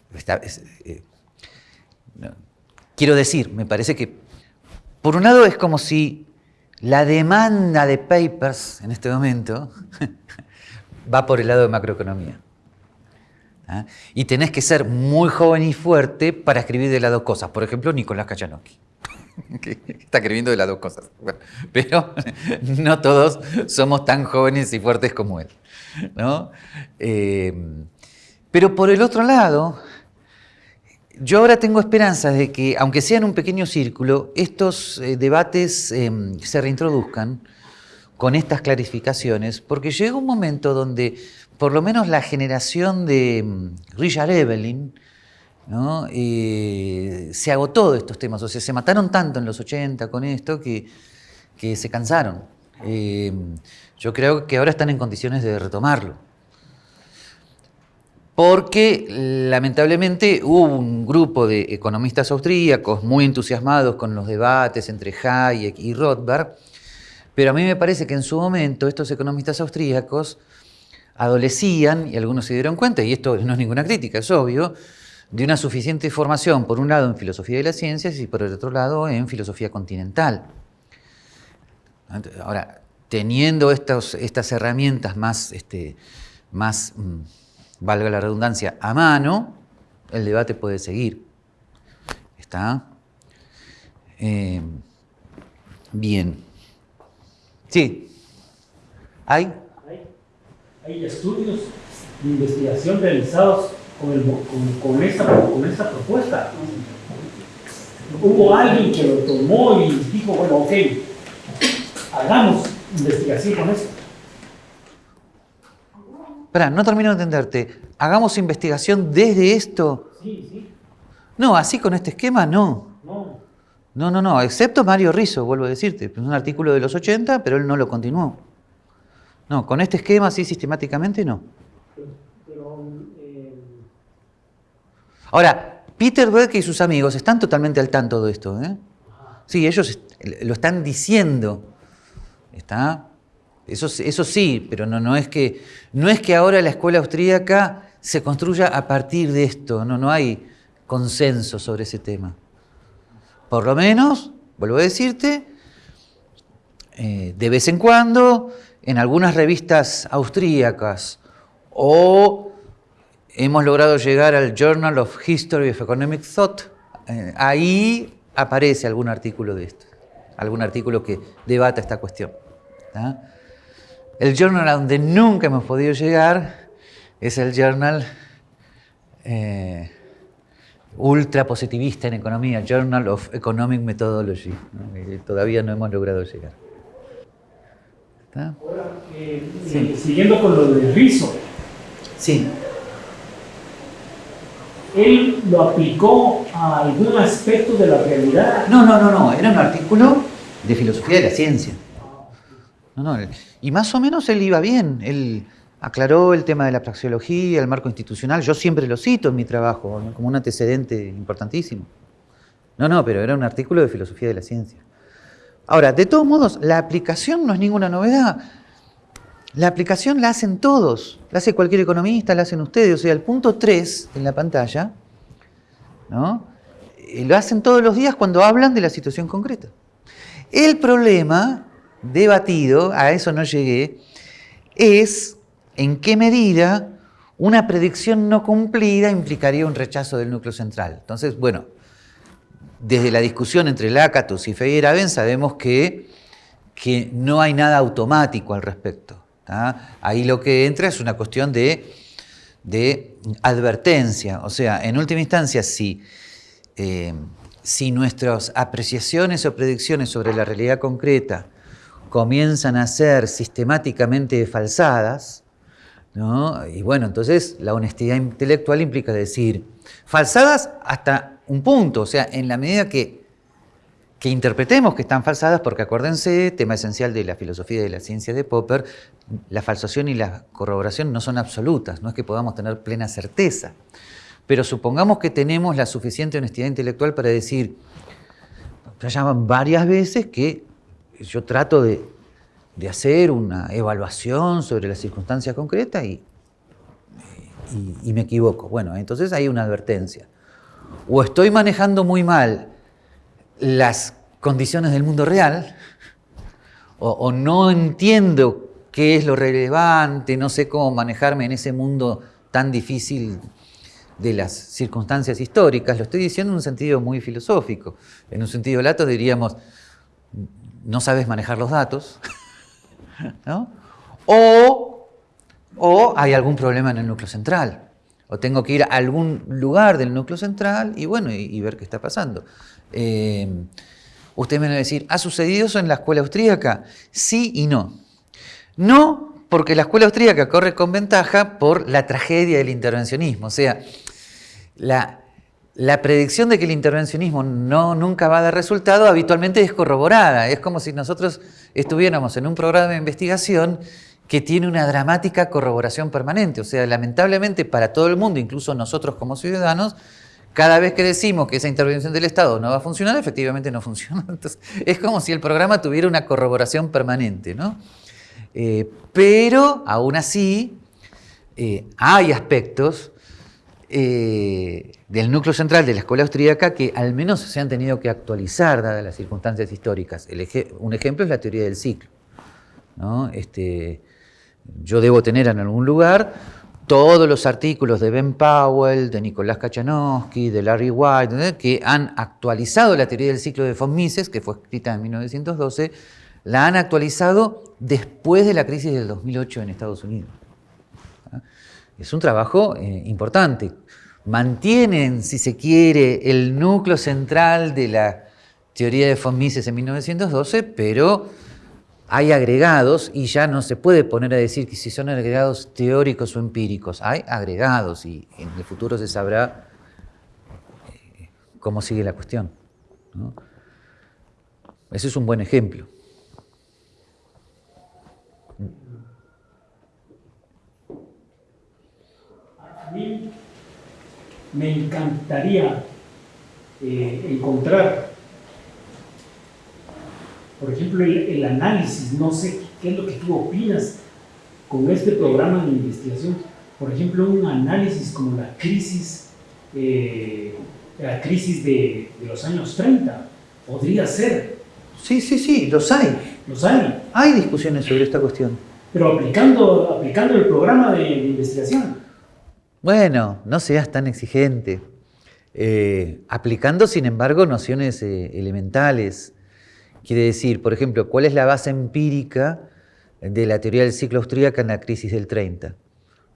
eh, quiero decir, me parece que, por un lado es como si la demanda de papers en este momento va por el lado de macroeconomía. ¿ah? Y tenés que ser muy joven y fuerte para escribir de las dos cosas. Por ejemplo, Nicolás Kachanowski, está escribiendo de las dos cosas. pero no todos somos tan jóvenes y fuertes como él. Eh, pero por el otro lado, yo ahora tengo esperanzas de que, aunque sea en un pequeño círculo, estos eh, debates em, se reintroduzcan con estas clarificaciones, porque llega un momento donde por lo menos la generación de mm, Richard Evelyn, eh, se agotó de estos temas, o sea, se mataron tanto en los 80 con esto que, se cansaron. Eh, yo creo que ahora están en condiciones de retomarlo. Porque lamentablemente hubo un grupo de economistas austríacos muy entusiasmados con los debates entre Hayek y Rothbard, pero a mí me parece que en su momento estos economistas austríacos adolecían, y algunos se dieron cuenta, y esto no es ninguna crítica, es obvio, de una suficiente formación, por un lado en filosofía de las ciencias y por el otro lado en filosofía continental. Ahora, teniendo estas herramientas más, este, más mm, valga la redundancia, a mano, el debate puede seguir. ¿Está? Eh, bien. Sí. ¿Hay? hay estudios de investigación realizados con, esta, con esta propuesta. Hubo alguien que lo tomó y dijo, bueno, ok, hagamos investigación con esto. Espera, no termino de entenderte. ¿Hagamos investigación desde esto? Sí, sí. No, así con este esquema no. No. No, no, no, excepto Mario Rizzo, vuelvo a decirte. Es un artículo de los 80, pero él no lo continuó. No, con este esquema así sistemáticamente no. Eh, Ahora, Peter Beck y sus amigos están totalmente al tanto de esto. ¿eh? Sí, ellos lo están diciendo. ¿Está? Eso, sí, pero no, no, es que, no es que ahora la escuela austríaca se construya a partir de esto. No, no hay consenso sobre ese tema. Por lo menos, vuelvo a decirte, eh, de vez en cuando en algunas revistas austríacas o hemos logrado llegar al Journal of History of Economic Thought, eh, ahí aparece algún artículo de esto, algún artículo que debata esta cuestión. El journal a donde nunca hemos podido llegar es el journal eh, ultra positivista en economía, Journal of Economic Methodology, todavía no hemos logrado llegar. Ahora, eh, eh, siguiendo con lo de Rizzo. Sí. ¿Él lo aplicó a algún aspecto de la realidad? No, no, no, no. Era un artículo de filosofía de la ciencia. No, no. Y más o menos él iba bien. Él aclaró el tema de la praxeología, el marco institucional. Yo siempre lo cito en mi trabajo como un antecedente importantísimo. No, no, pero era un artículo de filosofía de la ciencia. Ahora, de todos modos, la aplicación no es ninguna novedad. La aplicación la hacen todos, la hace cualquier economista, la hacen ustedes. O sea, el punto 3 en la pantalla, ¿no? Eh, lo hacen todos los días cuando hablan de la situación concreta. El problema debatido, a eso no llegué, es en qué medida una predicción no cumplida implicaría un rechazo del núcleo central. Entonces, bueno, desde la discusión entre Lakatos y Feyerabend sabemos que, que no hay nada automático al respecto. Ahí lo que entra es una cuestión de, de advertencia. O sea, en última instancia, si eh, si nuestras apreciaciones o predicciones sobre la realidad concreta comienzan a ser sistemáticamente falsadas, ¿no? y bueno, entonces la honestidad intelectual implica decir, falsadas hasta un punto, o sea, en la medida que, que interpretemos que están falsadas, porque acuérdense, tema esencial de la filosofía y de la ciencia de Popper, la falsación y la corroboración no son absolutas, no es que podamos tener plena certeza. Pero supongamos que tenemos la suficiente honestidad intelectual para decir, ya llaman varias veces que yo trato de, hacer una evaluación sobre la circunstancia concreta y, y, me equivoco. Bueno, entonces hay una advertencia. O estoy manejando muy mal las condiciones del mundo real, o, o no entiendo qué es lo relevante, no sé cómo manejarme en ese mundo tan difícil de las circunstancias históricas, lo estoy diciendo en un sentido muy filosófico. En un sentido lato diríamos, no sabes manejar los datos, o, o hay algún problema en el núcleo central, o tengo que ir a algún lugar del núcleo central y bueno, y, ver qué está pasando. Eh, usted me va a decir, ¿ha sucedido eso en la escuela austríaca? Sí y no. No, porque la escuela austríaca corre con ventaja por la tragedia del intervencionismo. O sea, la, predicción de que el intervencionismo no, nunca va a dar resultado habitualmente es corroborada. Es como si nosotros estuviéramos en un programa de investigación que tiene una dramática corroboración permanente. O sea, lamentablemente para todo el mundo, incluso nosotros como ciudadanos, cada vez que decimos que esa intervención del Estado no va a funcionar, efectivamente no funciona. Entonces, es como si el programa tuviera una corroboración permanente. ¿no? Eh, pero, aún así, eh, hay aspectos eh, del núcleo central de la escuela austríaca que al menos se han tenido que actualizar dadas las circunstancias históricas. un ejemplo es la teoría del ciclo. Este, yo debo tener en algún lugar todos los artículos de Ben Powell, de Nicolás Kachanowski, de Larry White, que han actualizado la teoría del ciclo de von Mises, que fue escrita en 1912, la han actualizado después de la crisis del 2008 en Estados Unidos. Es un trabajo eh, importante. Mantienen, si se quiere, el núcleo central de la teoría de von Mises en 1912, pero hay agregados y ya no se puede poner a decir que si son agregados teóricos o empíricos. Hay agregados y en el futuro se sabrá eh, cómo sigue la cuestión. Ese es un buen ejemplo. Me encantaría eh, encontrar, por ejemplo, el, análisis, no sé qué es lo que tú opinas con este programa de investigación, por ejemplo, un análisis como la crisis, eh, la crisis de, los años 30, podría ser. Sí, sí, sí, los hay. Los hay. Hay discusiones sobre esta cuestión. Pero aplicando, aplicando el programa de investigación. Bueno, no seas tan exigente. Eh, aplicando, sin embargo, nociones eh, elementales. Quiere decir, por ejemplo, ¿cuál es la base empírica de la teoría del ciclo austríaca en la crisis del 30?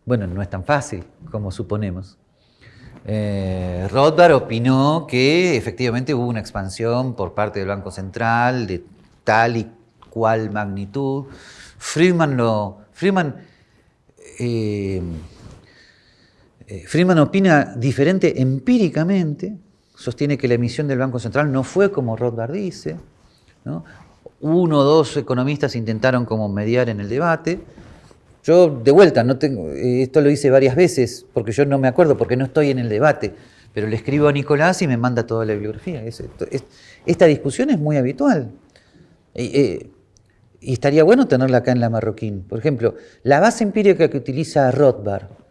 Bueno, no es tan fácil como suponemos. Eh, Rothbard opinó que efectivamente hubo una expansión por parte del Banco Central de tal y cual magnitud. Friedman lo. Friedman Friedman opina diferente empíricamente, sostiene que la emisión del Banco Central no fue como Rothbard dice, uno o dos economistas intentaron como mediar en el debate. Yo, de vuelta, no tengo, eh, esto lo hice varias veces, porque yo no me acuerdo, porque no estoy en el debate, pero le escribo a Nicolás y me manda toda la bibliografía. esta discusión es muy habitual. Eh, y estaría bueno tenerla acá en la Marroquín. Por ejemplo, la base empírica que utiliza Rothbard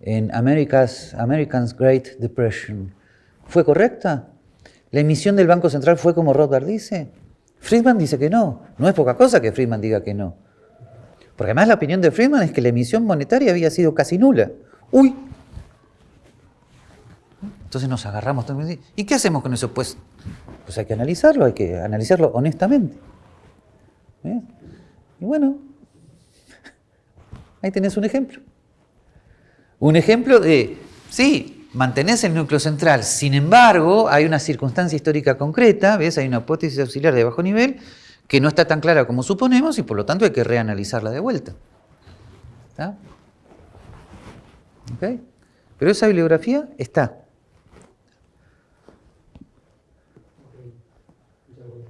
en America's, American's Great Depression, ¿fue correcta? ¿La emisión del Banco Central fue como Rothbard dice? Friedman dice que no. No es poca cosa que Friedman diga que no. Porque además la opinión de Friedman es que la emisión monetaria había sido casi nula. ¡Uy! Entonces nos agarramos. ¿Y qué hacemos con eso? Pues, pues hay que analizarlo, hay que analizarlo honestamente. ¿Eh? Y bueno, ahí tenés un ejemplo. Un ejemplo de, sí, mantenés el núcleo central, sin embargo, hay una circunstancia histórica concreta, ¿ves? Hay una hipótesis auxiliar de bajo nivel que no está tan clara como suponemos y por lo tanto hay que reanalizarla de vuelta. ¿Está? ¿Ok? Pero esa bibliografía está.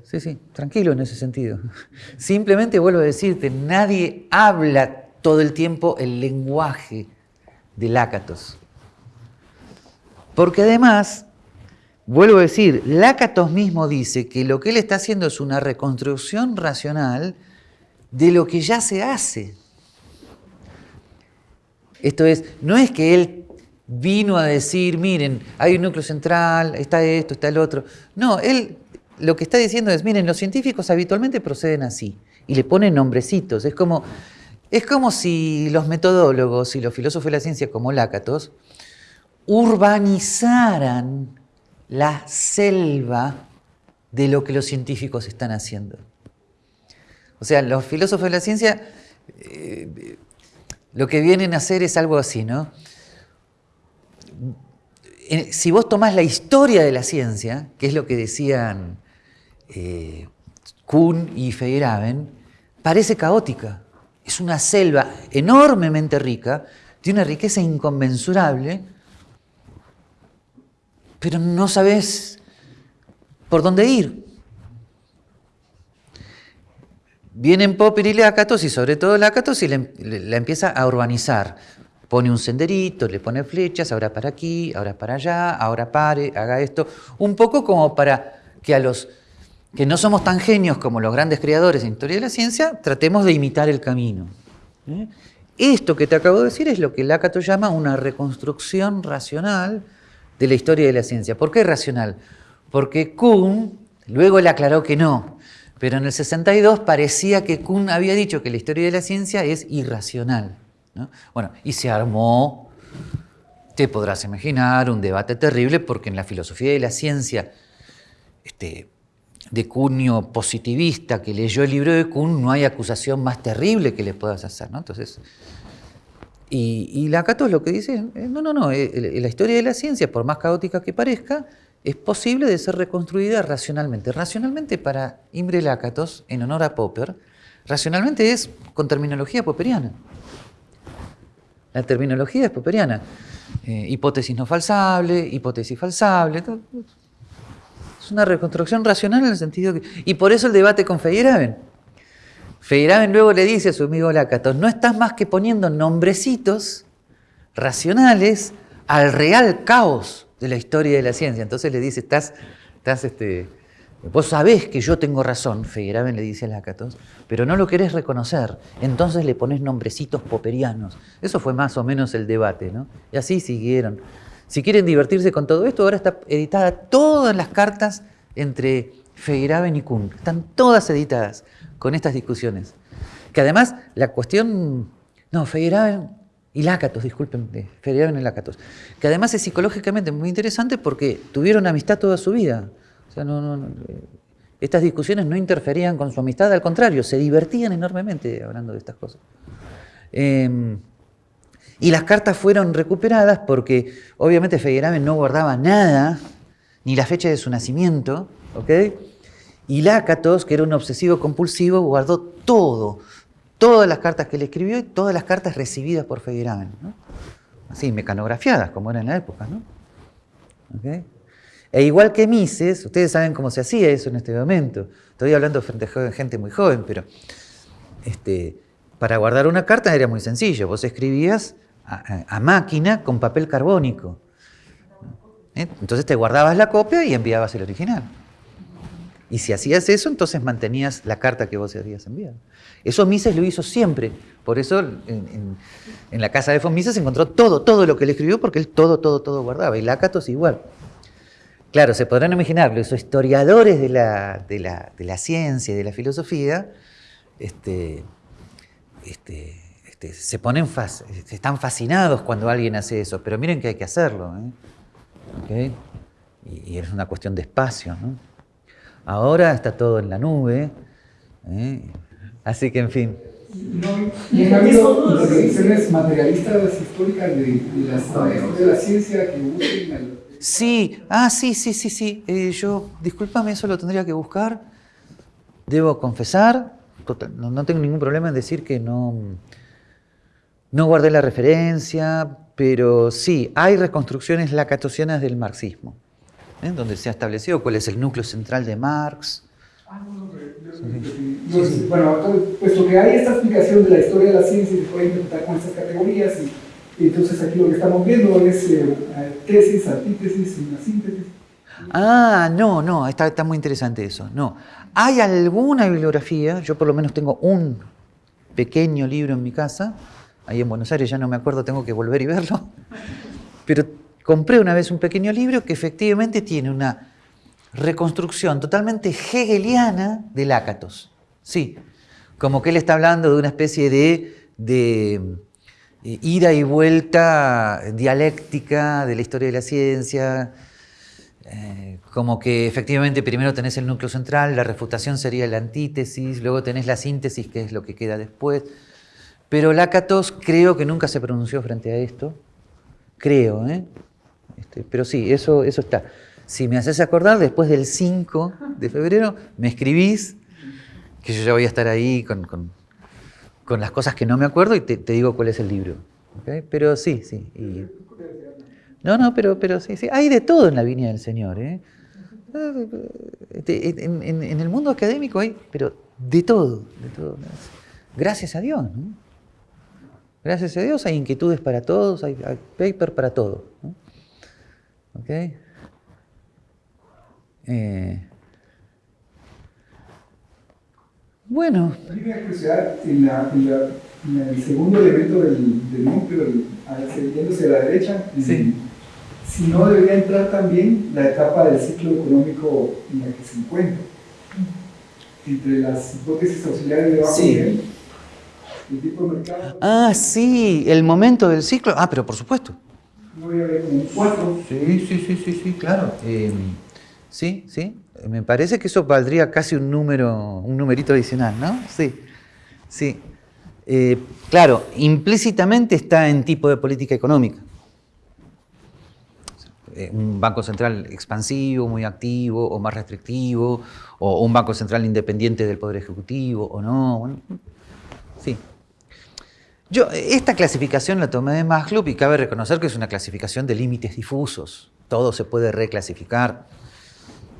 Sí, sí, tranquilo en ese sentido. Simplemente vuelvo a decirte, nadie habla todo el tiempo el lenguaje Lácatos. Porque además, vuelvo a decir, Lácatos mismo dice que lo que él está haciendo es una reconstrucción racional de lo que ya se hace. Esto es, no es que él vino a decir, miren, hay un núcleo central, está esto, está el otro. No, él lo que está diciendo es, miren, los científicos habitualmente proceden así y le ponen nombrecitos. Es como, es como si los metodólogos y los filósofos de la ciencia como Lácatos urbanizaran la selva de lo que los científicos están haciendo. O sea, los filósofos de la ciencia eh, lo que vienen a hacer es algo así, ¿no? Si vos tomás la historia de la ciencia, que es lo que decían eh, Kuhn y Feyerabend, parece caótica. Es una selva enormemente rica, tiene una riqueza inconmensurable, pero no sabes por dónde ir. Vienen Popper y Lácatos, y sobre todo Lácatos, y la empieza a urbanizar. Pone un senderito, le pone flechas, ahora para aquí, ahora para allá, ahora pare, haga esto. Un poco como para que a los que no somos tan genios como los grandes creadores en historia de la ciencia, tratemos de imitar el camino. ¿eh? Esto que te acabo de decir es lo que Lakato llama una reconstrucción racional de la historia de la ciencia. ¿Por qué racional? Porque Kuhn, luego le aclaró que no, pero en el 62 parecía que Kuhn había dicho que la historia de la ciencia es irracional. Bueno, y se armó, te podrás imaginar, un debate terrible porque en la filosofía de la ciencia este, de cuño positivista que leyó el libro de Kuhn, no hay acusación más terrible que le puedas hacer. ¿no? Entonces, y, y lo que dice, no, no, no, eh, la historia de la ciencia, por más caótica que parezca, es posible de ser reconstruida racionalmente. Racionalmente para Imre Lakatos, en honor a Popper, racionalmente es con terminología popperiana. La terminología es popperiana. Eh, hipótesis no falsable, hipótesis falsable. Es una reconstrucción racional en el sentido que... Y por eso el debate con Feyerabend. Feyerabend luego le dice a su amigo Lakatos, no estás más que poniendo nombrecitos racionales al real caos de la historia de la ciencia. Entonces le dice, estás, estás este, vos sabés que yo tengo razón, Feyerabend le dice a Lakatos, pero no lo querés reconocer, entonces le pones nombrecitos poperianos. Eso fue más o menos el debate, ¿no? Y así siguieron. Si quieren divertirse con todo esto, ahora está editada todas las cartas entre Feyerabend y Kuhn. Están todas editadas con estas discusiones. Que además la cuestión... No, Feyerabend y Lácatos, disculpen, Feyerabend y Lácatos. Que además es psicológicamente muy interesante porque tuvieron amistad toda su vida. O sea, no, estas discusiones no interferían con su amistad, al contrario, se divertían enormemente hablando de estas cosas. Eh, y las cartas fueron recuperadas porque obviamente Feyerabend no guardaba nada, ni la fecha de su nacimiento, ¿ok? Y Lácatos, que era un obsesivo compulsivo, guardó todo, todas las cartas que le escribió y todas las cartas recibidas por Feyerabend, ¿no? Así, mecanografiadas, como era en la época, ¿no? E igual que Mises, ustedes saben cómo se hacía eso en este momento. Estoy hablando frente a gente muy joven, pero este, para guardar una carta era muy sencillo. Vos escribías a, máquina con papel carbónico. ¿Eh? Entonces te guardabas la copia y enviabas el original. Y si hacías eso, entonces mantenías la carta que vos habías enviado. Eso Mises lo hizo siempre. Por eso en, la casa de von Mises encontró todo, todo lo que le escribió, porque él todo, todo, todo guardaba. Y Lácatos igual. Claro, se podrán imaginar, los historiadores de la, de la, de la ciencia y de la filosofía, este, este, este, se ponen están fascinados cuando alguien hace eso, pero miren que hay que hacerlo. ¿eh? Y, es una cuestión de espacio. Ahora está todo en la nube, ¿eh? así que en fin. No, y han habido organizaciones materialistas históricas de, de, la, de la ciencia que busquen Sí, ah, sí, sí, sí, sí. Eh, yo, discúlpame, eso lo tendría que buscar. Debo confesar, no, no, tengo ningún problema en decir que no, no guardé la referencia, pero sí, hay reconstrucciones lacatosianas del marxismo, ¿eh? donde se ha establecido cuál es el núcleo central de Marx. Ah, no, no, sí. Bueno, puesto que hay esta explicación de la historia de la ciencia y se puede interpretar con estas categorías y entonces aquí lo que estamos viendo es eh, tesis, antítesis y una síntesis. Ah, no, no, está, está muy interesante eso. No, hay alguna bibliografía, yo por lo menos tengo un pequeño libro en mi casa, ahí en Buenos Aires ya no me acuerdo, tengo que volver y verlo, pero compré una vez un pequeño libro que efectivamente tiene una reconstrucción totalmente hegeliana de Lácatos. Sí, como que él está hablando de una especie de, de eh, ida y vuelta dialéctica de la historia de la ciencia, eh, como que efectivamente primero tenés el núcleo central, la refutación sería la antítesis, luego tenés la síntesis, que es lo que queda después. Pero Lácatos creo que nunca se pronunció frente a esto, creo, ¿eh? Este, pero sí, eso, eso está. Si me haces acordar, después del 5 de febrero, me escribís, que yo ya voy a estar ahí con con las cosas que no me acuerdo y te, digo cuál es el libro. Pero sí, sí. No, no, pero, pero sí, sí. Hay de todo en la viña del Señor. ¿eh? Este, en, el mundo académico hay, pero de todo, de todo. Gracias a Dios. Gracias a Dios hay inquietudes para todos, hay, paper para todo. ¿Ok? Eh, Bueno. Curiosidad en, la, en, el segundo elemento del, del núcleo, yéndose a la derecha, si no debería entrar también la etapa del ciclo económico en la que se encuentra. Entre las hipótesis auxiliares de bajo nivel, el tipo de mercado. Ah, sí, el momento del ciclo. Ah, pero por supuesto. No voy a ver como un cuatro. Sí, sí, sí, sí, sí, claro. Eh, sí, sí. Me parece que eso valdría casi un número, un numerito adicional, ¿no? Sí, sí. Eh, claro, implícitamente está en tipo de política económica. Eh, un banco central expansivo, muy activo, o más restrictivo, o un banco central independiente del Poder Ejecutivo, o no. sí. Yo, esta clasificación la tomé de Maslow y cabe reconocer que es una clasificación de límites difusos. Todo se puede reclasificar.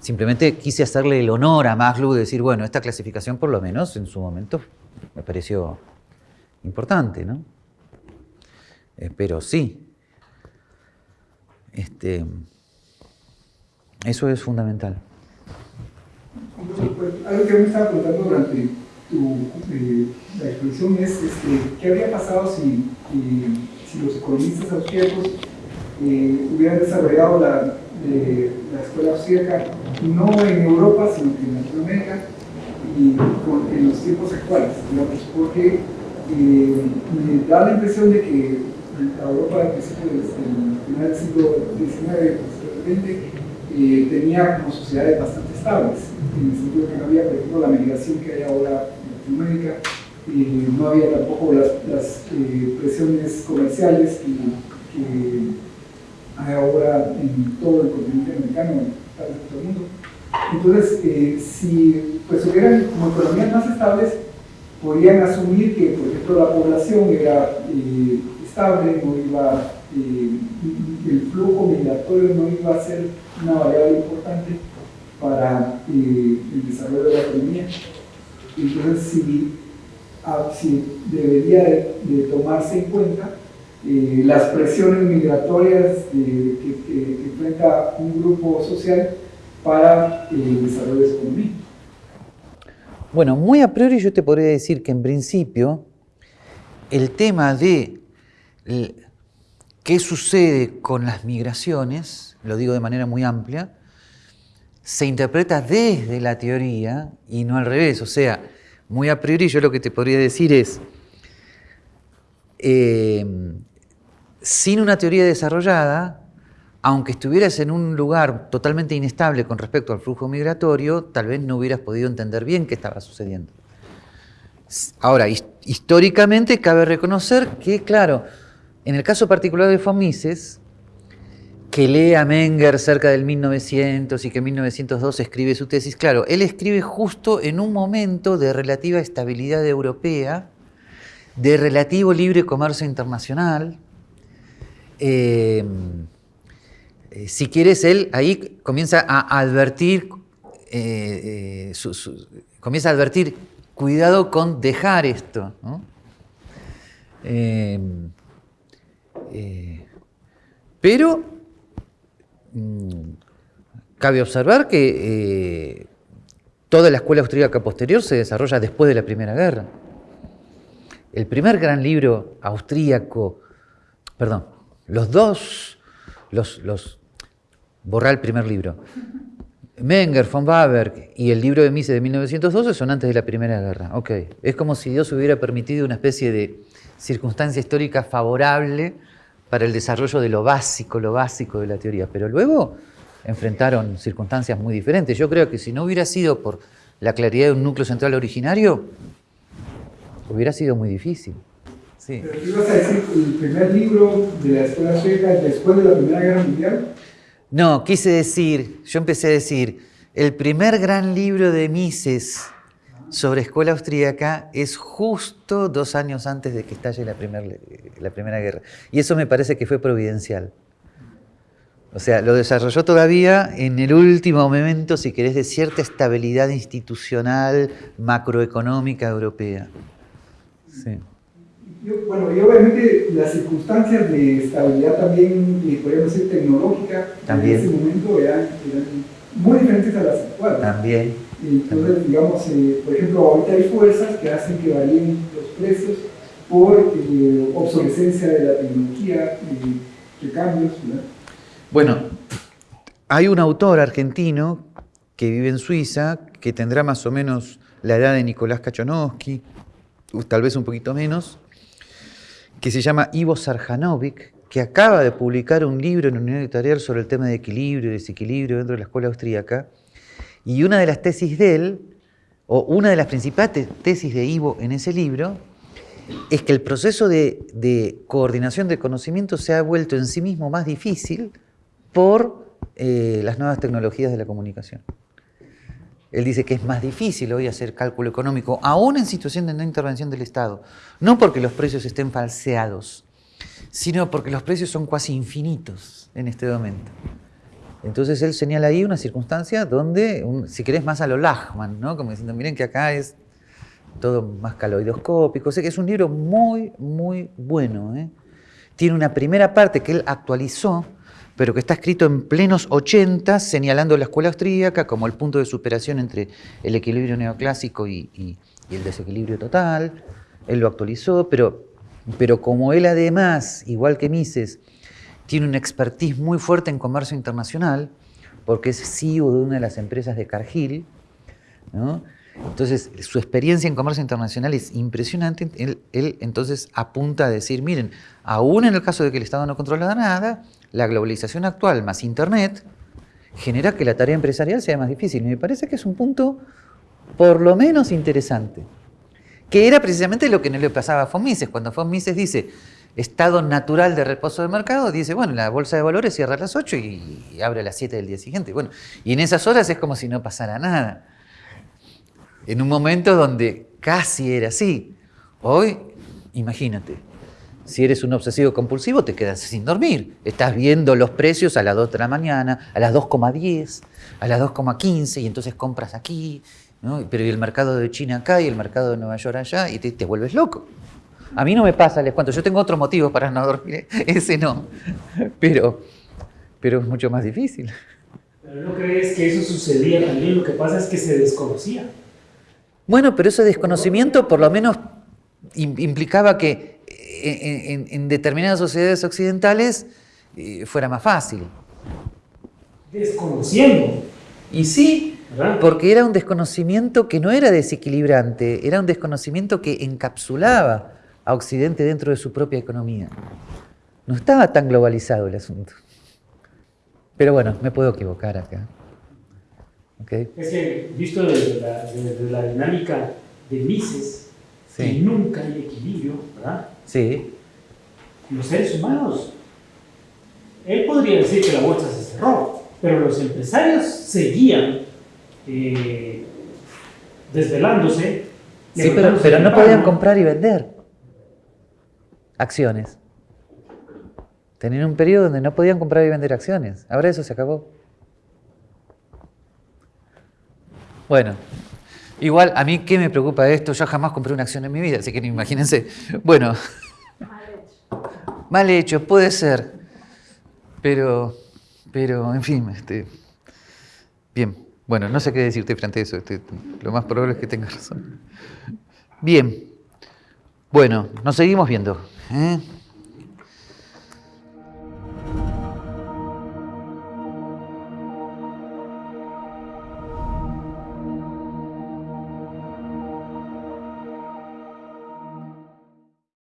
Simplemente quise hacerle el honor a Maslow de decir, bueno, esta clasificación por lo menos en su momento me pareció importante, ¿no? Eh, pero sí, este, eso es fundamental. Algo que me eh, la exposición es este, qué habría pasado si, los economistas austríacos eh, hubieran desarrollado la de la escuela austríaca, no en Europa, sino que en Latinoamérica y en los tiempos actuales, porque eh, me da la impresión de que Europa al principio del final del siglo XIX, posteriormente, eh, tenía como sociedades bastante estables, en el sentido que no había, por ejemplo, la migración que hay ahora en Latinoamérica, eh, no había tampoco las, las presiones comerciales que, hay ahora en todo el continente americano, en todo el mundo. Entonces, eh, si pues, hubieran como economías más estables, podrían asumir que, por ejemplo, la población era eh, estable, no iba, eh, el flujo migratorio no iba a ser una variable importante para el desarrollo de la economía. Entonces, si, ah, debería de tomarse en cuenta eh, las presiones migratorias que, enfrenta un grupo social para el desarrollo de su economía. Bueno, muy a priori yo te podría decir que en principio el tema de qué sucede con las migraciones, lo digo de manera muy amplia, se interpreta desde la teoría y no al revés. O sea, muy a priori yo lo que te podría decir es, eh, sin una teoría desarrollada, aunque estuvieras en un lugar totalmente inestable con respecto al flujo migratorio, tal vez no hubieras podido entender bien qué estaba sucediendo. Ahora, históricamente cabe reconocer que, claro, en el caso particular de Fomises, que lee a Menger cerca del 1900 y que en 1902 escribe su tesis, claro, él escribe justo en un momento de relativa estabilidad europea, de relativo libre comercio internacional. Eh, eh, si quieres, él ahí comienza a advertir, eh, comienza a advertir, cuidado con dejar esto. pero cabe observar que eh, toda la escuela austríaca posterior se desarrolla después de la Primera Guerra. El primer gran libro austríaco, perdón, los dos, los, los, borra el primer libro. Menger, von Waberg y el libro de Mises de 1912 son antes de la Primera Guerra. Ok, es como si Dios hubiera permitido una especie de circunstancia histórica favorable para el desarrollo de lo básico, lo básico de la teoría. Pero luego enfrentaron circunstancias muy diferentes. Yo creo que si no hubiera sido por la claridad de un núcleo central originario, hubiera sido muy difícil. Sí. ¿Pero qué ibas a decir? ¿El primer libro de la escuela sueca después de la Primera Guerra Mundial? No, quise decir, yo empecé a decir, el primer gran libro de Mises sobre escuela austríaca es justo dos años antes de que estalle la, la Primera Guerra. Y eso me parece que fue providencial. O sea, lo desarrolló todavía en el último momento, si querés, de cierta estabilidad institucional, macroeconómica europea. Sí. bueno, y obviamente las circunstancias de estabilidad también, eh, podríamos decir, tecnológica, también. en ese momento eran, eran muy diferentes a las actuales. También. Entonces, digamos, eh, por ejemplo, ahorita hay fuerzas que hacen que varíen los precios por eh, obsolescencia de la tecnología, y cambios. Bueno, hay un autor argentino que vive en Suiza, que tendrá más o menos la edad de Nicolás Kachonowski, tal vez un poquito menos, que se llama Ivo Sarjanovic, que acaba de publicar un libro en Unión Editorial sobre el tema de equilibrio y desequilibrio dentro de la escuela austríaca, y una de las tesis de él, o una de las principales tesis de Ivo en ese libro, es que el proceso de, coordinación de conocimiento se ha vuelto en sí mismo más difícil por eh, las nuevas tecnologías de la comunicación. Él dice que es más difícil hoy hacer cálculo económico, aún en situación de no intervención del Estado. No porque los precios estén falseados, sino porque los precios son casi infinitos en este momento. Entonces él señala ahí una circunstancia donde, si querés más a lo Lachman, ¿no? como diciendo, miren que acá es todo más caloidoscópico. O que es un libro muy, muy bueno. ¿eh? Tiene una primera parte que él actualizó, pero que está escrito en plenos 80, señalando la escuela austríaca como el punto de superación entre el equilibrio neoclásico y, el desequilibrio total. Él lo actualizó, pero, pero como él además, igual que Mises, tiene una expertise muy fuerte en comercio internacional, porque es CEO de una de las empresas de Cargill. Entonces, su experiencia en comercio internacional es impresionante. Él, entonces apunta a decir, miren, aún en el caso de que el Estado no controla nada, la globalización actual más Internet genera que la tarea empresarial sea más difícil. Y me parece que es un punto por lo menos interesante. Que era precisamente lo que no le pasaba a Fomises. Cuando Fomises dice, estado natural de reposo del mercado, dice, bueno, la bolsa de valores cierra a las 8 y, abre a las 7 del día siguiente. Bueno, y en esas horas es como si no pasara nada. En un momento donde casi era así. Hoy, imagínate, si eres un obsesivo compulsivo, te quedas sin dormir. Estás viendo los precios a las 2 de la mañana, a las 2,10, a las 2,15, y entonces compras aquí, pero el mercado de China acá y el mercado de Nueva York allá, y te, te vuelves loco. A mí no me pasa, les cuento, yo tengo otro motivo para no dormir, ese no, pero, pero es mucho más difícil. ¿Pero no crees que eso sucedía también? Lo que pasa es que se desconocía. Bueno, pero ese desconocimiento por lo menos implicaba que eh, en, determinadas sociedades occidentales eh, fuera más fácil. Desconociendo. Y sí, porque era un desconocimiento que no era desequilibrante, era un desconocimiento que encapsulaba a Occidente dentro de su propia economía. No estaba tan globalizado el asunto. Pero bueno, me puedo equivocar acá. Es que, visto desde la, dinámica de Mises, Sí. que nunca hay equilibrio, ¿verdad? Sí. Los seres humanos, él podría decir que la bolsa se cerró, pero los empresarios seguían eh, desvelándose. Sí, pero, pero no podían comprar y vender acciones. Tenían un periodo donde no podían comprar y vender acciones. Ahora eso se acabó. Bueno, igual a mí qué me preocupa esto, yo jamás compré una acción en mi vida, así que imagínense. Bueno, mal hecho, puede ser, pero, pero en fin, este, bien. Bueno, no sé qué decirte frente a eso, este, lo más probable es que tengas razón. Bien, bueno, nos seguimos viendo. ¿Eh?